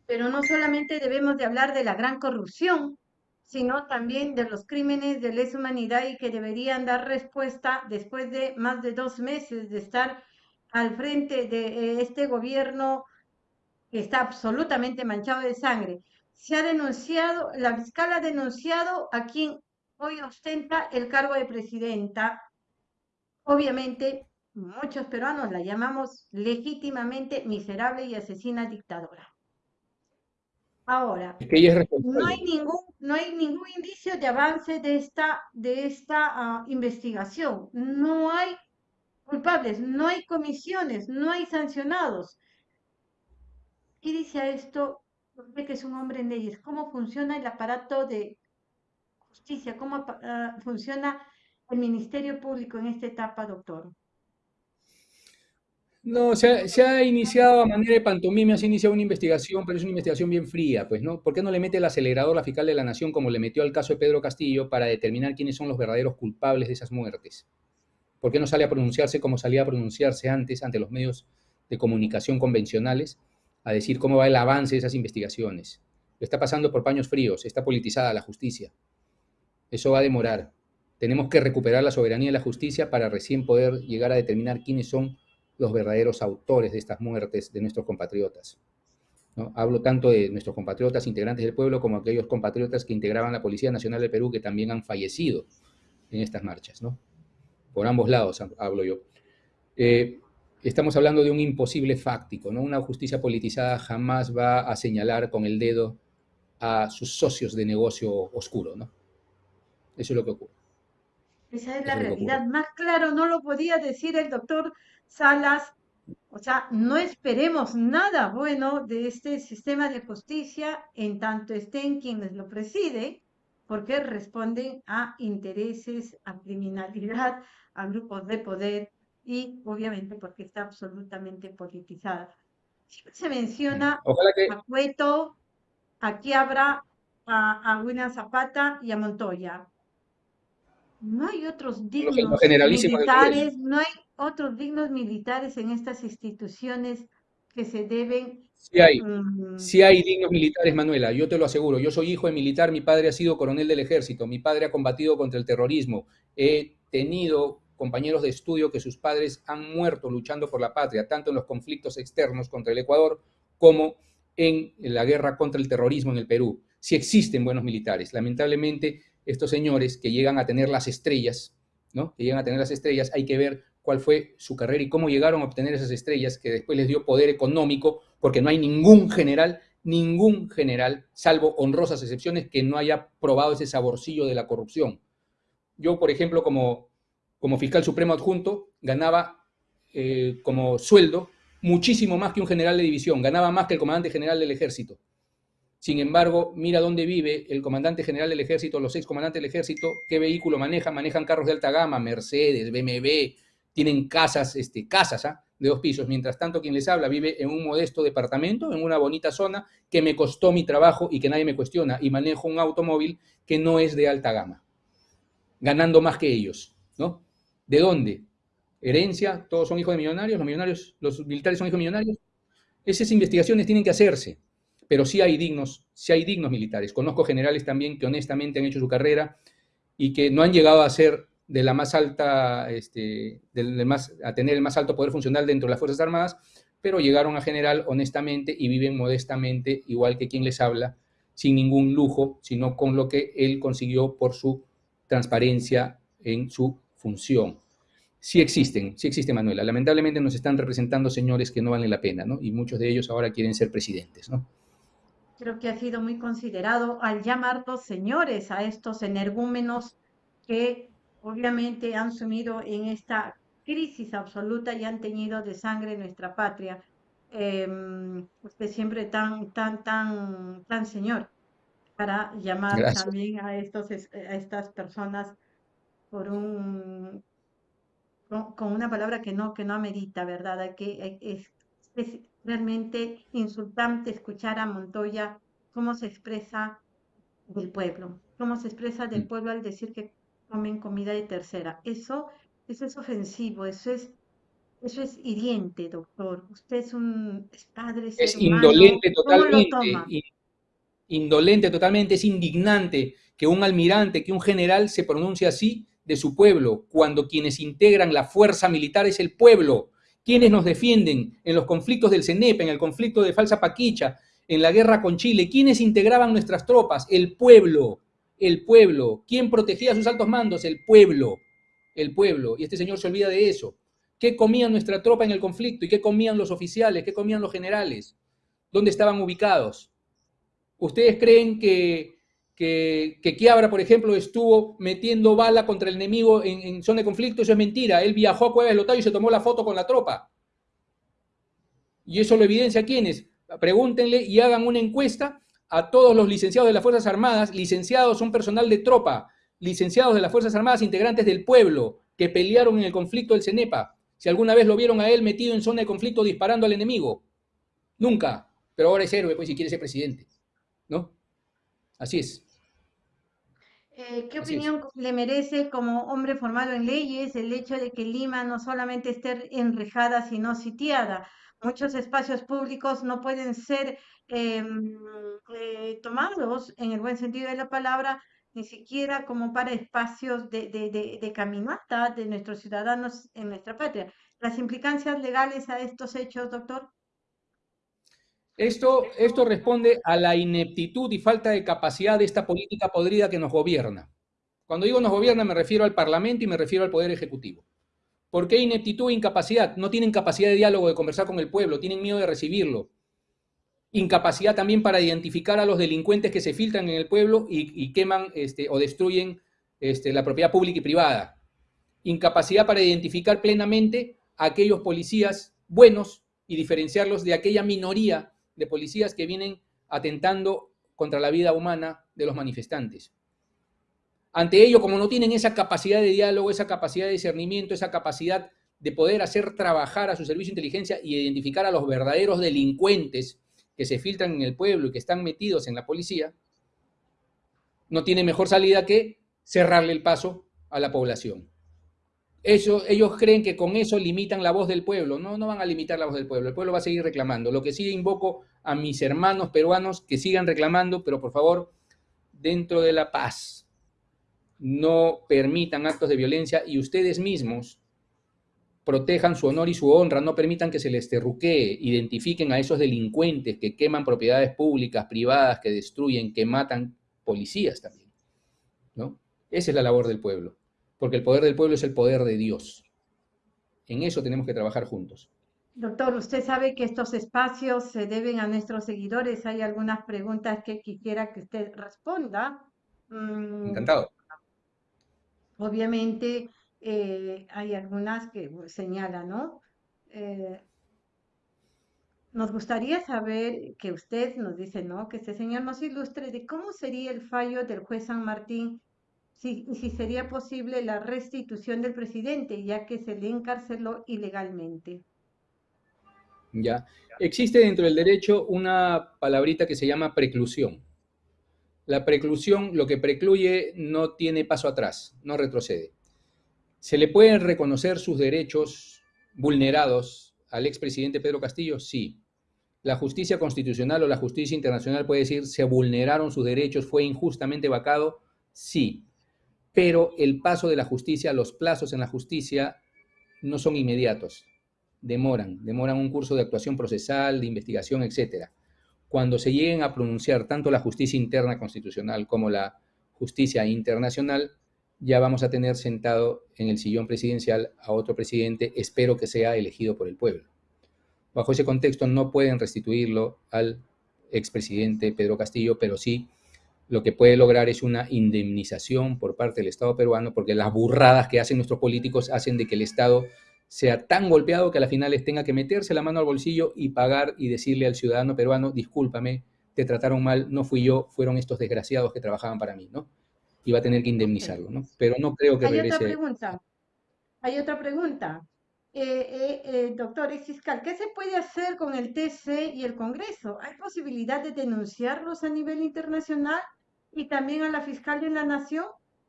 Pero no solamente debemos de hablar de la gran corrupción, sino también de los crímenes de lesa humanidad y que deberían dar respuesta después de más de dos meses de estar al frente de eh, este gobierno que está absolutamente manchado de sangre. Se ha denunciado, la fiscal ha denunciado a quien hoy ostenta el cargo de presidenta. Obviamente, muchos peruanos la llamamos legítimamente miserable y asesina dictadora. Ahora, no, hay ningún, no hay ningún indicio de avance de esta, de esta ah, investigación. No hay culpables, no hay comisiones, no hay sancionados. ¿Qué dice a esto? Que es un hombre en leyes, ¿cómo funciona el aparato de justicia? ¿Cómo ah, funciona el Ministerio Público en esta etapa, doctor? No, se ha, iniciado a manera de pantomima, se ha iniciado una investigación, pero es una investigación bien fría, pues, ¿no? ¿Por qué no le mete el acelerador la fiscal de la Nación como le metió al caso de Pedro Castillo para determinar quiénes son los verdaderos culpables de esas muertes? ¿Por qué no sale a pronunciarse como salía a pronunciarse antes ante los medios de comunicación convencionales a decir cómo va el avance de esas investigaciones? Lo está pasando por paños fríos, está politizada la justicia. Eso va a demorar. Tenemos que recuperar la soberanía de la justicia para recién poder llegar a determinar quiénes son los verdaderos autores de estas muertes de nuestros compatriotas. ¿no? Hablo tanto de nuestros compatriotas integrantes del pueblo como aquellos compatriotas que integraban la Policía Nacional del Perú que también han fallecido en estas marchas. ¿no? Por ambos lados hablo yo. Eh, estamos hablando de un imposible fáctico. ¿no? Una justicia politizada jamás va a señalar con el dedo a sus socios de negocio oscuro. ¿no? Eso es lo que ocurre. Esa es la realidad. Más claro no lo podía decir el doctor Salas. O sea, no esperemos nada bueno de este sistema de justicia en tanto estén quienes lo presiden, porque responden a intereses, a criminalidad, a grupos de poder y obviamente porque está absolutamente politizada. se menciona a Cueto, a Quiabra, a, a Zapata y a Montoya. No hay otros dignos militares, no hay otros dignos militares en estas instituciones que se deben... Sí hay, mm, sí hay dignos militares, Manuela, yo te lo aseguro. Yo soy hijo de militar, mi padre ha sido coronel del ejército, mi padre ha combatido contra el terrorismo. He tenido compañeros de estudio que sus padres han muerto luchando por la patria, tanto en los conflictos externos contra el Ecuador como en la guerra contra el terrorismo en el Perú. Sí existen buenos militares. Lamentablemente, estos señores que llegan a tener las estrellas, ¿no? Que llegan a tener las estrellas, hay que ver cuál fue su carrera y cómo llegaron a obtener esas estrellas que después les dio poder económico, porque no hay ningún general, ningún general, salvo honrosas excepciones, que no haya probado ese saborcillo de la corrupción. Yo, por ejemplo, como, como fiscal supremo adjunto, ganaba eh, como sueldo muchísimo más que un general de división, ganaba más que el comandante general del ejército. Sin embargo, mira dónde vive el comandante general del ejército, los seis comandantes del ejército, qué vehículo manejan, manejan carros de alta gama, Mercedes, BMW, tienen casas, este, casas ¿ah? de dos pisos. Mientras tanto, quien les habla vive en un modesto departamento, en una bonita zona que me costó mi trabajo y que nadie me cuestiona, y manejo un automóvil que no es de alta gama, ganando más que ellos, ¿no? ¿De dónde? Herencia, todos son hijos de millonarios, los millonarios, los militares son hijos de millonarios. Esas investigaciones tienen que hacerse pero sí hay dignos, sí hay dignos militares. Conozco generales también que honestamente han hecho su carrera y que no han llegado a ser de la más alta, este, del, más, a tener el más alto poder funcional dentro de las Fuerzas Armadas, pero llegaron a general honestamente y viven modestamente, igual que quien les habla, sin ningún lujo, sino con lo que él consiguió por su transparencia en su función. Sí existen, sí existe Manuela. Lamentablemente nos están representando señores que no valen la pena, ¿no? Y muchos de ellos ahora quieren ser presidentes, ¿no? Creo que ha sido muy considerado al llamar dos señores a estos energúmenos que obviamente han sumido en esta crisis absoluta y han teñido de sangre nuestra patria. Em, usted siempre tan, tan, tan, tan señor para llamar también a, estos, a estas personas por un, con, una palabra que no, que no amerita, ¿verdad? Que es, es realmente insultante escuchar a Montoya cómo se expresa del pueblo, cómo se expresa del mm. pueblo al decir que comen comida de tercera. Eso, eso es ofensivo, eso es eso es hiriente, doctor. Usted es un padre. es indolente totalmente. Indolente totalmente, es indignante que un almirante, que un general se pronuncie así de su pueblo, cuando quienes integran la fuerza militar es el pueblo, quienes nos defienden en los conflictos del CENEP, en el conflicto de Falsa Paquicha, en la guerra con Chile, quienes integraban nuestras tropas, el pueblo, el pueblo, ¿quién protegía a sus altos mandos? El pueblo, el pueblo, y este señor se olvida de eso. ¿Qué comía nuestra tropa en el conflicto? ¿Y qué comían los oficiales? ¿Qué comían los generales? ¿Dónde estaban ubicados? ¿Ustedes creen que, que, que por ejemplo, estuvo metiendo bala contra el enemigo en, zona de conflicto? Eso es mentira. Él viajó a Cueva del Lotario y se tomó la foto con la tropa. ¿Y eso lo evidencia quiénes? Pregúntenle y hagan una encuesta a todos los licenciados de las Fuerzas Armadas. Licenciados son personal de tropa. Licenciados de las Fuerzas Armadas, integrantes del pueblo, que pelearon en el conflicto del CENEPA si alguna vez lo vieron a él metido en zona de conflicto disparando al enemigo. Nunca. Pero ahora es héroe, pues, si quiere ser presidente. ¿No? Así es. Eh, ¿Qué opinión le merece como hombre formado en leyes el hecho de que Lima no solamente esté enrejada, sino sitiada? Muchos espacios públicos no pueden ser em, eh, tomados, en el buen sentido de la palabra, ni siquiera como para espacios de, de, caminata de nuestros ciudadanos en nuestra patria. ¿Las implicancias legales a estos hechos, doctor? Esto, esto responde a la ineptitud y falta de capacidad de esta política podrida que nos gobierna. Cuando digo nos gobierna me refiero al Parlamento y me refiero al Poder Ejecutivo. ¿Por qué ineptitud e incapacidad? No tienen capacidad de diálogo, de conversar con el pueblo, tienen miedo de recibirlo incapacidad también para identificar a los delincuentes que se filtran en el pueblo y, queman este, o destruyen este, la propiedad pública y privada. Incapacidad para identificar plenamente a aquellos policías buenos y diferenciarlos de aquella minoría de policías que vienen atentando contra la vida humana de los manifestantes. Ante ello, como no tienen esa capacidad de diálogo, esa capacidad de discernimiento, esa capacidad de poder hacer trabajar a su servicio de inteligencia y identificar a los verdaderos delincuentes que se filtran en el pueblo y que están metidos en la policía, no tiene mejor salida que cerrarle el paso a la población. Ellos, ellos creen que con eso limitan la voz del pueblo. No, no van a limitar la voz del pueblo. El pueblo va a seguir reclamando. Lo que sí invoco a mis hermanos peruanos que sigan reclamando, pero por favor, dentro de la paz, no permitan actos de violencia y ustedes mismos protejan su honor y su honra, no permitan que se les terruquee, identifiquen a esos delincuentes que queman propiedades públicas, privadas, que destruyen, que matan policías también. ¿no? Esa es la labor del pueblo, porque el poder del pueblo es el poder de Dios. En eso tenemos que trabajar juntos. Doctor, usted sabe que estos espacios se deben a nuestros seguidores. Hay algunas preguntas que quisiera que usted responda. Mm, Encantado. Obviamente, eh, hay algunas que señalan, ¿no? Eh, nos gustaría saber que usted nos dice, ¿no? Que este señor nos ilustre de cómo sería el fallo del juez San Martín si, si sería posible la restitución del presidente, ya que se le encarceló ilegalmente. Ya. Existe dentro del derecho una palabrita que se llama preclusión. La preclusión, lo que precluye, no tiene paso atrás, no retrocede. ¿Se le pueden reconocer sus derechos vulnerados al expresidente Pedro Castillo? Sí. La justicia constitucional o la justicia internacional puede decir, se vulneraron sus derechos, fue injustamente vacado, sí. Pero el paso de la justicia, los plazos en la justicia no son inmediatos, demoran, demoran un curso de actuación procesal, de investigación, etc. Cuando se lleguen a pronunciar tanto la justicia interna constitucional como la justicia internacional, ya vamos a tener sentado en el sillón presidencial a otro presidente, espero que sea elegido por el pueblo. Bajo ese contexto no pueden restituirlo al expresidente Pedro Castillo, pero sí lo que puede lograr es una indemnización por parte del Estado peruano, porque las burradas que hacen nuestros políticos hacen de que el Estado sea tan golpeado que a la final les tenga que meterse la mano al bolsillo y pagar y decirle al ciudadano peruano, discúlpame, te trataron mal, no fui yo, fueron estos desgraciados que trabajaban para mí, ¿no? Y va a tener que indemnizarlo, ¿no? Pero no creo que Hay regrese. Otra pregunta. Hay otra pregunta. Eh, eh, eh, doctor ex fiscal, ¿qué se puede hacer con el TC y el Congreso? ¿Hay posibilidad de denunciarlos a nivel internacional y también a la Fiscalía en la Nación,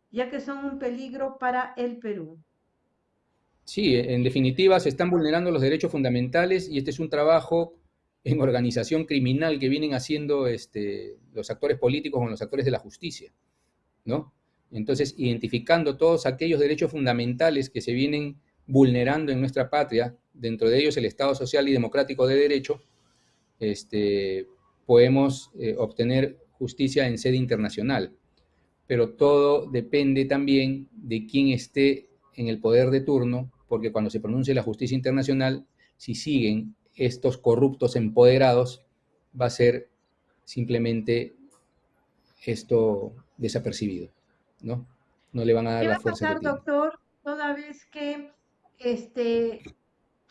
ya que son un peligro para el Perú? Sí, en definitiva se están vulnerando los derechos fundamentales y este es un trabajo en organización criminal que vienen haciendo este, los actores políticos con los actores de la justicia, ¿no? Entonces, identificando todos aquellos derechos fundamentales que se vienen vulnerando en nuestra patria, dentro de ellos el Estado social y democrático de derecho, este, podemos eh, obtener justicia en sede internacional. Pero todo depende también de quién esté en el poder de turno porque cuando se pronuncie la justicia internacional, si siguen estos corruptos empoderados, va a ser simplemente esto desapercibido, ¿no? No le van a dar la fuerza. ¿Qué va a pasar, doctor, toda vez que este,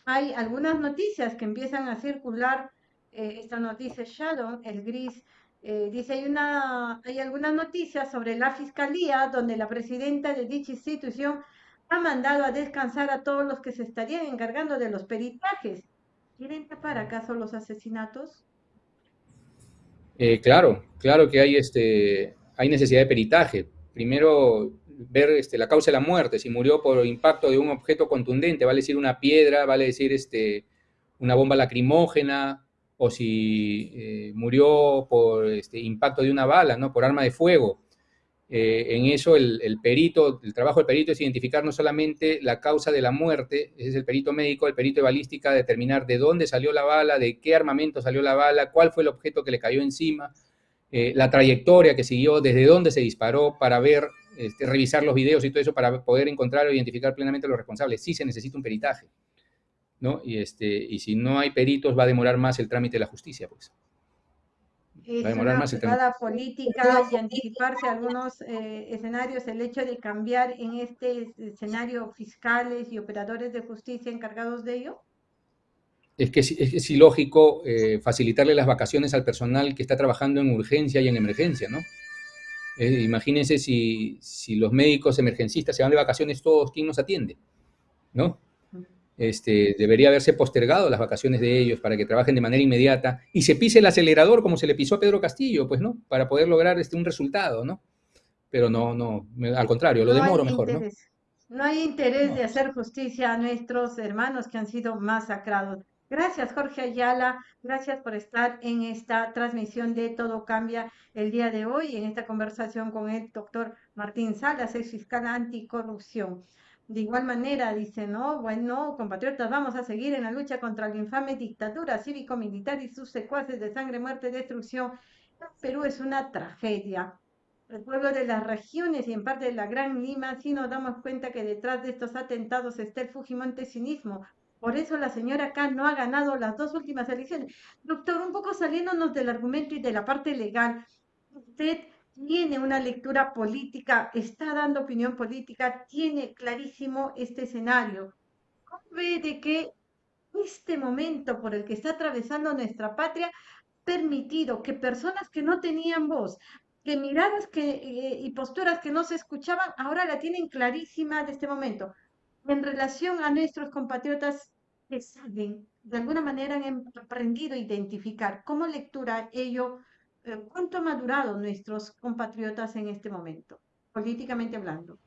hay algunas noticias que empiezan a circular, eh, esta noticia Shadow, el gris, eh, dice, hay, una, hay algunas noticias sobre la fiscalía donde la presidenta de dicha institución ha mandado a descansar a todos los que se estarían encargando de los peritajes. ¿Quieren tapar acaso los asesinatos? Eh, claro, claro que hay, este, hay necesidad de peritaje. Primero, ver este, la causa de la muerte, si murió por impacto de un objeto contundente, vale decir una piedra, vale decir este, una bomba lacrimógena, o si eh, murió por este, impacto de una bala, ¿no? por arma de fuego. Eh, en eso el, perito, el trabajo del perito es identificar no solamente la causa de la muerte, ese es el perito médico, el perito de balística, determinar de dónde salió la bala, de qué armamento salió la bala, cuál fue el objeto que le cayó encima, eh, la trayectoria que siguió, desde dónde se disparó, para ver, este, revisar los videos y todo eso para poder encontrar o identificar plenamente a los responsables. Sí se necesita un peritaje, ¿no? Y, este, y si no hay peritos va a demorar más el trámite de la justicia, pues es una jugada política y anticiparse a algunos eh, escenarios, el hecho de cambiar en este escenario fiscales y operadores de justicia encargados de ello? Es que es, ilógico eh, facilitarle las vacaciones al personal que está trabajando en urgencia y en emergencia, ¿no? Eh, imagínense si, si los médicos emergencistas se van de vacaciones todos, ¿quién nos atiende? ¿No? Este, debería haberse postergado las vacaciones de ellos para que trabajen de manera inmediata y se pise el acelerador como se le pisó a Pedro Castillo, pues, ¿no? Para poder lograr este, un resultado, ¿no? Pero no, no, al contrario, lo demoro mejor, ¿no? No hay interés de hacer justicia a nuestros hermanos que han sido masacrados. Gracias, Jorge Ayala. Gracias por estar en esta transmisión de Todo Cambia el día de hoy, en esta conversación con el doctor Martín Salas, ex fiscal anticorrupción. De igual manera, dice, no, bueno, compatriotas, vamos a seguir en la lucha contra la infame dictadura cívico-militar y sus secuaces de sangre, muerte destrucción. Perú es una tragedia. El pueblo de las regiones y en parte de la Gran Lima, sí nos damos cuenta que detrás de estos atentados está el Fujimontesinismo. Por eso la señora acá no ha ganado las dos últimas elecciones. Doctor, un poco saliéndonos del argumento y de la parte legal, usted tiene una lectura política, está dando opinión política, tiene clarísimo este escenario. ¿Cómo ve de que este momento por el que está atravesando nuestra patria ha permitido que personas que no tenían voz, que miradas que, eh, y posturas que no se escuchaban, ahora la tienen clarísima de este momento? En relación a nuestros compatriotas que saben, de alguna manera han aprendido a identificar, ¿cómo lectura ello ¿Cuánto han madurado nuestros compatriotas en este momento, políticamente hablando?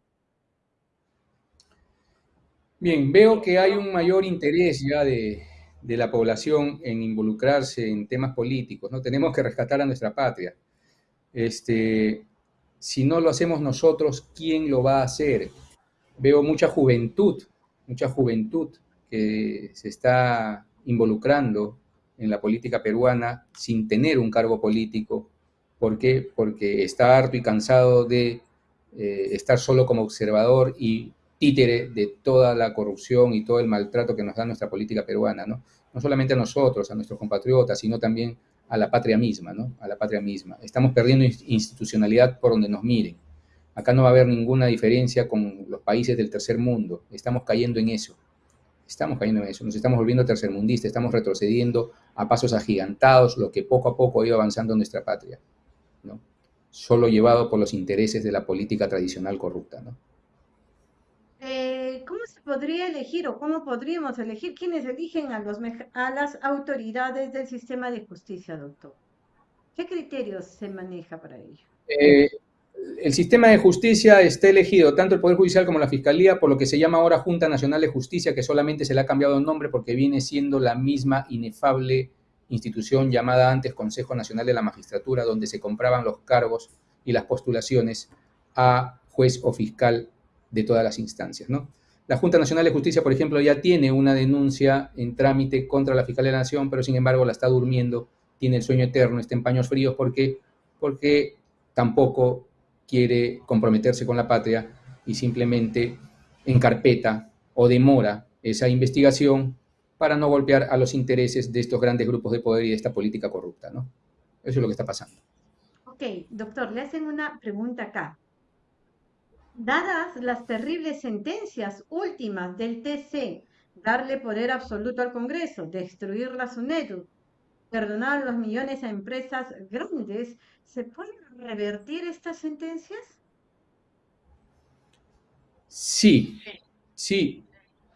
Bien, veo que hay un mayor interés ya de, la población en involucrarse en temas políticos, ¿no? Tenemos que rescatar a nuestra patria. Este, si no lo hacemos nosotros, ¿quién lo va a hacer? Veo mucha juventud, mucha juventud que se está involucrando en la política peruana sin tener un cargo político. ¿Por qué? Porque está harto y cansado de eh, estar solo como observador y títere de toda la corrupción y todo el maltrato que nos da nuestra política peruana, ¿no? No solamente a nosotros, a nuestros compatriotas, sino también a la patria misma, ¿no? A la patria misma. Estamos perdiendo institucionalidad por donde nos miren. Acá no va a haber ninguna diferencia con los países del tercer mundo. Estamos cayendo en eso. Estamos cayendo en eso. Nos estamos volviendo tercermundistas, estamos retrocediendo a pasos agigantados, lo que poco a poco ha ido avanzando en nuestra patria, ¿no? Solo llevado por los intereses de la política tradicional corrupta, ¿no? Eh, ¿Cómo se podría elegir o cómo podríamos elegir quienes eligen a, los, a las autoridades del sistema de justicia, doctor? ¿Qué criterios se maneja para ello? Eh, el sistema de justicia está elegido tanto el Poder Judicial como la Fiscalía por lo que se llama ahora Junta Nacional de Justicia, que solamente se le ha cambiado el nombre porque viene siendo la misma inefable institución llamada antes Consejo Nacional de la Magistratura, donde se compraban los cargos y las postulaciones a juez o fiscal de todas las instancias. ¿no? La Junta Nacional de Justicia, por ejemplo, ya tiene una denuncia en trámite contra la Fiscalía de la Nación, pero sin embargo la está durmiendo, tiene el sueño eterno, está en paños fríos, porque, porque tampoco quiere comprometerse con la patria y simplemente encarpeta o demora esa investigación para no golpear a los intereses de estos grandes grupos de poder y de esta política corrupta, ¿no? Eso es lo que está pasando. Ok, doctor, le hacen una pregunta acá. Dadas las terribles sentencias últimas del TC, darle poder absoluto al Congreso, destruir la SUNEDU, perdonar los millones a empresas grandes, ¿se pueden revertir estas sentencias? Sí, sí,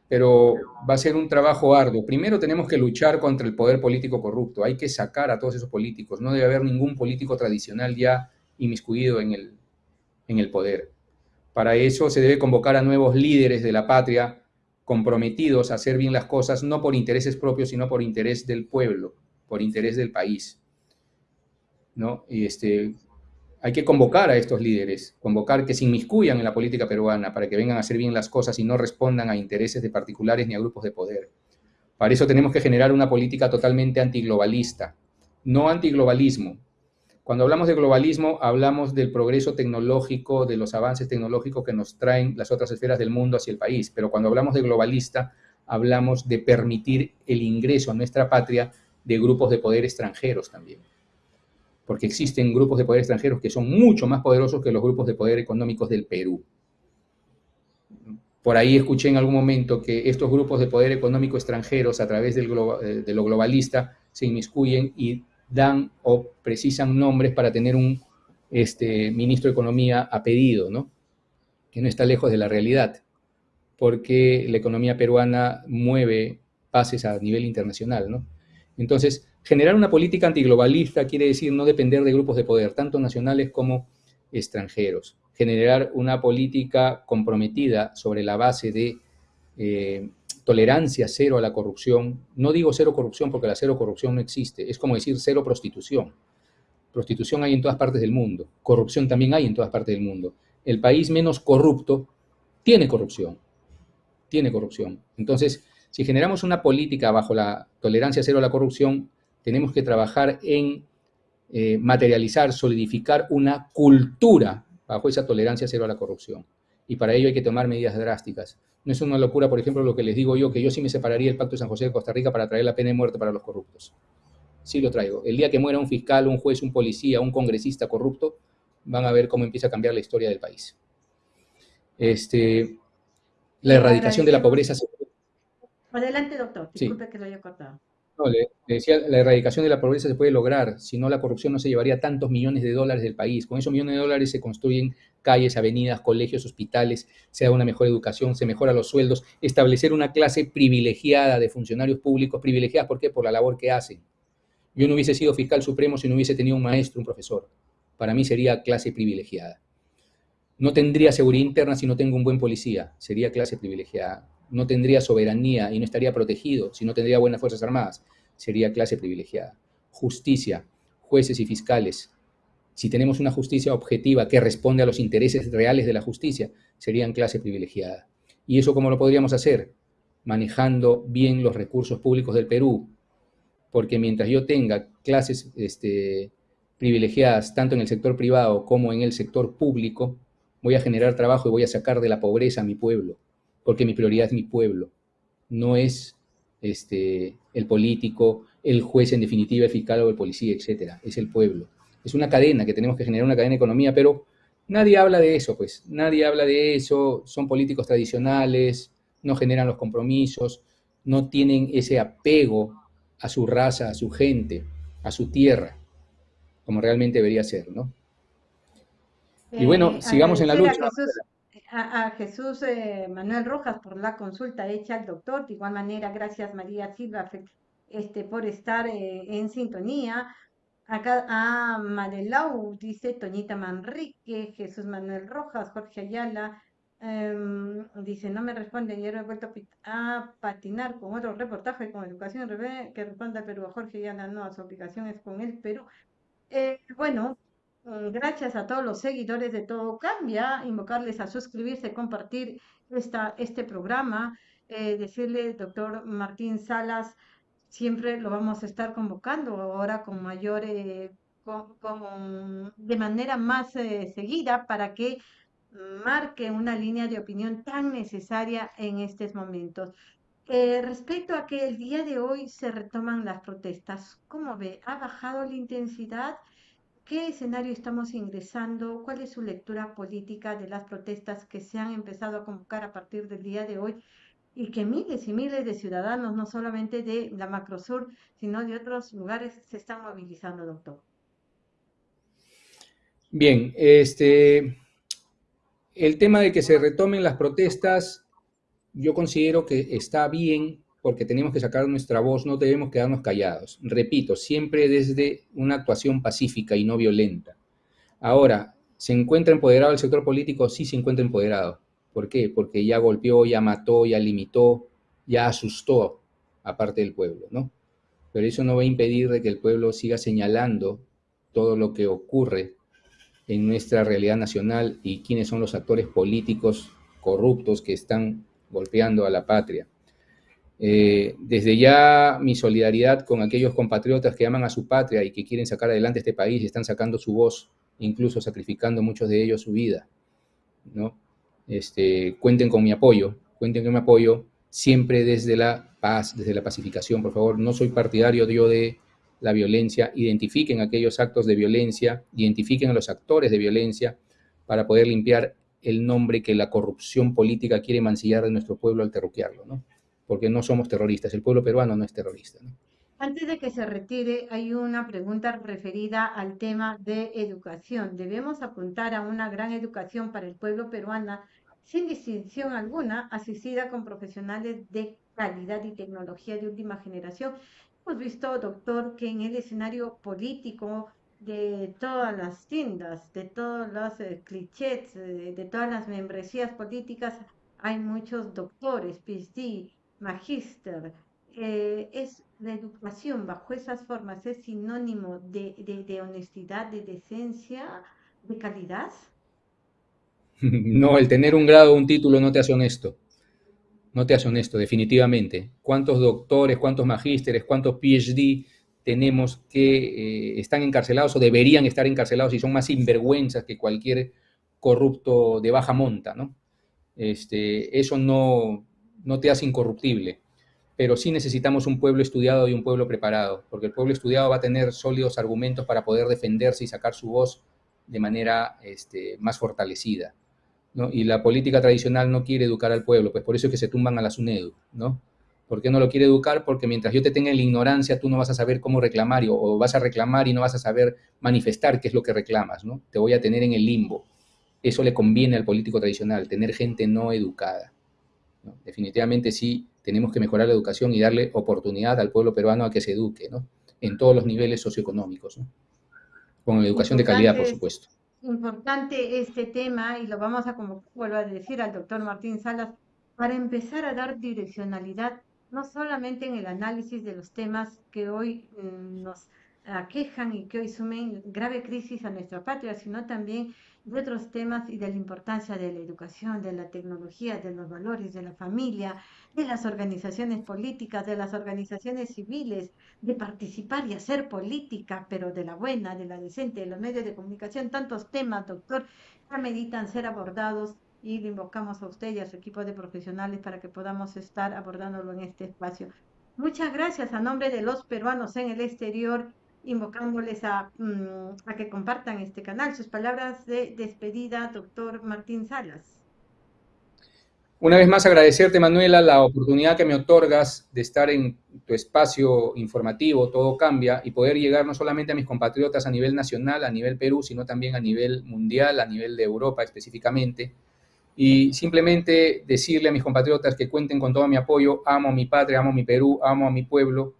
pero va a ser un trabajo arduo. Primero tenemos que luchar contra el poder político corrupto. Hay que sacar a todos esos políticos. No debe haber ningún político tradicional ya inmiscuido en el, en el poder. Para eso se debe convocar a nuevos líderes de la patria comprometidos a hacer bien las cosas, no por intereses propios, sino por interés del pueblo por interés del país. ¿no? Y este, hay que convocar a estos líderes, convocar que se inmiscuyan en la política peruana para que vengan a hacer bien las cosas y no respondan a intereses de particulares ni a grupos de poder. Para eso tenemos que generar una política totalmente antiglobalista, no antiglobalismo. Cuando hablamos de globalismo, hablamos del progreso tecnológico, de los avances tecnológicos que nos traen las otras esferas del mundo hacia el país. Pero cuando hablamos de globalista, hablamos de permitir el ingreso a nuestra patria de grupos de poder extranjeros también. Porque existen grupos de poder extranjeros que son mucho más poderosos que los grupos de poder económicos del Perú. Por ahí escuché en algún momento que estos grupos de poder económico extranjeros a través eh, de lo globalista se inmiscuyen y dan o precisan nombres para tener un este, ministro de Economía a pedido, ¿no? que no está lejos de la realidad, porque la economía peruana mueve pases a nivel internacional. ¿no? Entonces, generar una política antiglobalista quiere decir no depender de grupos de poder, tanto nacionales como extranjeros. Generar una política comprometida sobre la base de eh, tolerancia cero a la corrupción. No digo cero corrupción porque la cero corrupción no existe, es como decir cero prostitución. Prostitución hay en todas partes del mundo, corrupción también hay en todas partes del mundo. El país menos corrupto tiene corrupción, tiene corrupción. Entonces, si generamos una política bajo la tolerancia cero a la corrupción, tenemos que trabajar en eh, materializar, solidificar una cultura bajo esa tolerancia cero a la corrupción. Y para ello hay que tomar medidas drásticas. No es una locura, por ejemplo, lo que les digo yo, que yo sí me separaría el Pacto de San José de Costa Rica para traer la pena de muerte para los corruptos. Sí lo traigo. El día que muera un fiscal, un juez, un policía, un congresista corrupto, van a ver cómo empieza a cambiar la historia del país. Este, la erradicación de la pobreza Adelante, doctor. Disculpe que lo haya cortado. No, le, decía, la erradicación de la pobreza se puede lograr, si no la corrupción no se llevaría tantos millones de dólares del país. Con esos millones de dólares se construyen calles, avenidas, colegios, hospitales, se da una mejor educación, se mejora los sueldos, establecer una clase privilegiada de funcionarios públicos, privilegiadas, ¿por qué? Por la labor que hacen. Yo no hubiese sido fiscal supremo si no hubiese tenido un maestro, un profesor. Para mí sería clase privilegiada. No tendría seguridad interna si no tengo un buen policía, sería clase privilegiada no tendría soberanía y no estaría protegido si no tendría buenas Fuerzas Armadas. Sería clase privilegiada. Justicia, jueces y fiscales. Si tenemos una justicia objetiva que responde a los intereses reales de la justicia, serían clase privilegiada. ¿Y eso cómo lo podríamos hacer? Manejando bien los recursos públicos del Perú. Porque mientras yo tenga clases este, privilegiadas tanto en el sector privado como en el sector público, voy a generar trabajo y voy a sacar de la pobreza a mi pueblo, porque mi prioridad es mi pueblo, no es este, el político, el juez en definitiva, el fiscal o el policía, etcétera, es el pueblo. Es una cadena que tenemos que generar una cadena de economía, pero nadie habla de eso, pues, nadie habla de eso, son políticos tradicionales, no generan los compromisos, no tienen ese apego a su raza, a su gente, a su tierra, como realmente debería ser, ¿no? y bueno, eh, sigamos en la lucha. A Jesús, eh, Manuel Rojas por la consulta hecha al doctor. De igual manera, gracias María Silva este, por estar eh, en sintonía. Acá a Madelau dice Toñita Manrique, Jesús Manuel Rojas, Jorge Ayala, Em, dice, no me responde, ayer he vuelto a patinar con otro reportaje con Educación que responda Perú a Jorge y Ana, no, su aplicación es con él, pero eh, bueno, mm, gracias a todos los seguidores de Todo Cambia, invocarles a suscribirse, compartir esta, este programa, eh, decirle, doctor Martín Salas, siempre lo vamos a estar convocando ahora con mayor, eh, con, de manera más seguida para que marque una línea de opinión tan necesaria en estos momentos. Eh, respecto a que el día de hoy se retoman las protestas, ¿cómo ve? ¿Ha bajado la intensidad? ¿Qué escenario estamos ingresando? ¿Cuál es su lectura política de las protestas que se han empezado a convocar a partir del día de hoy y que miles y miles de ciudadanos, no solamente de la Macrosur, sino de otros lugares, se están movilizando, doctor? Bien, este, el tema de que se retomen las protestas, yo considero que está bien porque tenemos que sacar nuestra voz, no debemos quedarnos callados. Repito, siempre desde una actuación pacífica y no violenta. Ahora, ¿se encuentra empoderado el sector político? Sí se encuentra empoderado. ¿Por qué? Porque ya golpeó, ya mató, ya limitó, ya asustó a parte del pueblo, ¿no? Pero eso no va a impedir que el pueblo siga señalando todo lo que ocurre en nuestra realidad nacional y quiénes son los actores políticos corruptos que están golpeando a la patria. Eh, desde ya mi solidaridad con aquellos compatriotas que aman a su patria y que quieren sacar adelante este país y están sacando su voz, incluso sacrificando muchos de ellos su vida. ¿no? Este, cuenten con mi apoyo, cuenten con mi apoyo siempre desde la paz, desde la pacificación, por favor. No soy partidario yo de la violencia, identifiquen aquellos actos de violencia, identifiquen a los actores de violencia para poder limpiar el nombre que la corrupción política quiere mancillar de nuestro pueblo al terruquearlo, ¿no? Porque no somos terroristas, el pueblo peruano no es terrorista, Antes de que se retire, hay una pregunta referida al tema de educación. Debemos apuntar a una gran educación para el pueblo peruano, sin distinción alguna, asistida con profesionales de calidad y tecnología de última generación Hemos visto, doctor, que en el escenario político de todas las tiendas, de todos los eh, clichés, de, todas las membresías políticas, hay muchos doctores, PhD, magíster. Eh, es la educación bajo esas formas es sinónimo de, de honestidad, de decencia, de calidad. No, el tener un grado o un título no te hace honesto no te hace honesto, definitivamente. ¿Cuántos doctores, cuántos magísteres, cuántos PhD tenemos que eh, están encarcelados o deberían estar encarcelados y son más sinvergüenzas que cualquier corrupto de baja monta, ¿no? Este, eso no, no te hace incorruptible, pero sí necesitamos un pueblo estudiado y un pueblo preparado, porque el pueblo estudiado va a tener sólidos argumentos para poder defenderse y sacar su voz de manera este, más fortalecida. Y la política tradicional no quiere educar al pueblo, pues por eso es que se tumban a la SUNEDU, ¿no? ¿Por qué no lo quiere educar? Porque mientras yo te tenga en la ignorancia, tú no vas a saber cómo reclamar o, vas a reclamar y no vas a saber manifestar qué es lo que reclamas, ¿no? Te voy a tener en el limbo. Eso le conviene al político tradicional, tener gente no educada. Definitivamente sí, tenemos que mejorar la educación y darle oportunidad al pueblo peruano a que se eduque, ¿no? En todos los niveles socioeconómicos, ¿no? Con educación de calidad, por supuesto importante este tema y lo vamos a, como vuelvo a decir al doctor Martín Salas, para empezar a dar direccionalidad no solamente en el análisis de los temas que hoy mm, nos aquejan y que hoy sumen grave crisis a nuestra patria, sino también de otros temas y de la importancia de la educación, de la tecnología, de los valores, de la familia, de las organizaciones políticas, de las organizaciones civiles, de participar y hacer política, pero de la buena, de la decente, de los medios de comunicación, tantos temas, doctor, ameritan ser abordados y le invocamos a usted y a su equipo de profesionales para que podamos estar abordándolo en este espacio. Muchas gracias a nombre de los peruanos en el exterior, invocándoles a, mm, a que compartan este canal. Sus palabras de despedida, doctor Martín Salas. Una vez más agradecerte, Manuela, la oportunidad que me otorgas de estar en tu espacio informativo, todo cambia, y poder llegar no solamente a mis compatriotas a nivel nacional, a nivel Perú, sino también a nivel mundial, a nivel de Europa específicamente. Y simplemente decirle a mis compatriotas que cuenten con todo mi apoyo, amo a mi patria, amo a mi Perú, amo a mi pueblo,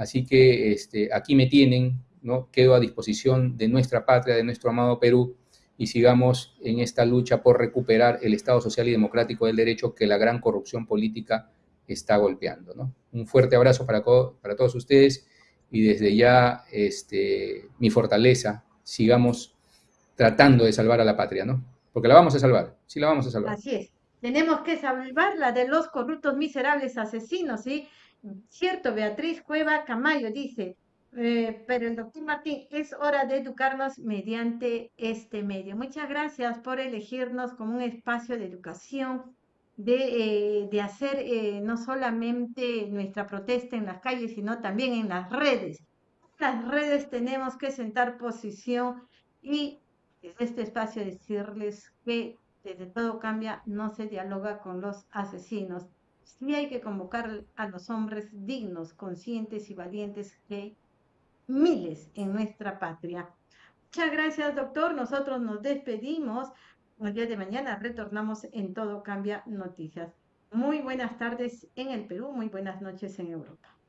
así que este, aquí me tienen, ¿no? quedo a disposición de nuestra patria, de nuestro amado Perú, y sigamos en esta lucha por recuperar el Estado social y democrático del derecho que la gran corrupción política está golpeando. ¿no? Un fuerte abrazo para, para todos ustedes y desde ya este, mi fortaleza, sigamos tratando de salvar a la patria, ¿no? Porque la vamos a salvar, sí la vamos a salvar. Así es, tenemos que salvarla de los corruptos miserables asesinos, ¿sí? Cierto, Beatriz Cueva Camayo dice, eh, pero el doctor Martín, es hora de educarnos mediante este medio. Muchas gracias por elegirnos como un espacio de educación, de, eh, hacer eh, no solamente nuestra protesta en las calles, sino también en las redes. En las redes tenemos que sentar posición y desde este espacio decirles que desde todo cambia, no se dialoga con los asesinos. Sí hay que convocar a los hombres dignos, conscientes y valientes que miles en nuestra patria. Muchas gracias, doctor. Nosotros nos despedimos. El día de mañana retornamos en Todo Cambia Noticias. Muy buenas tardes en el Perú, muy buenas noches en Europa.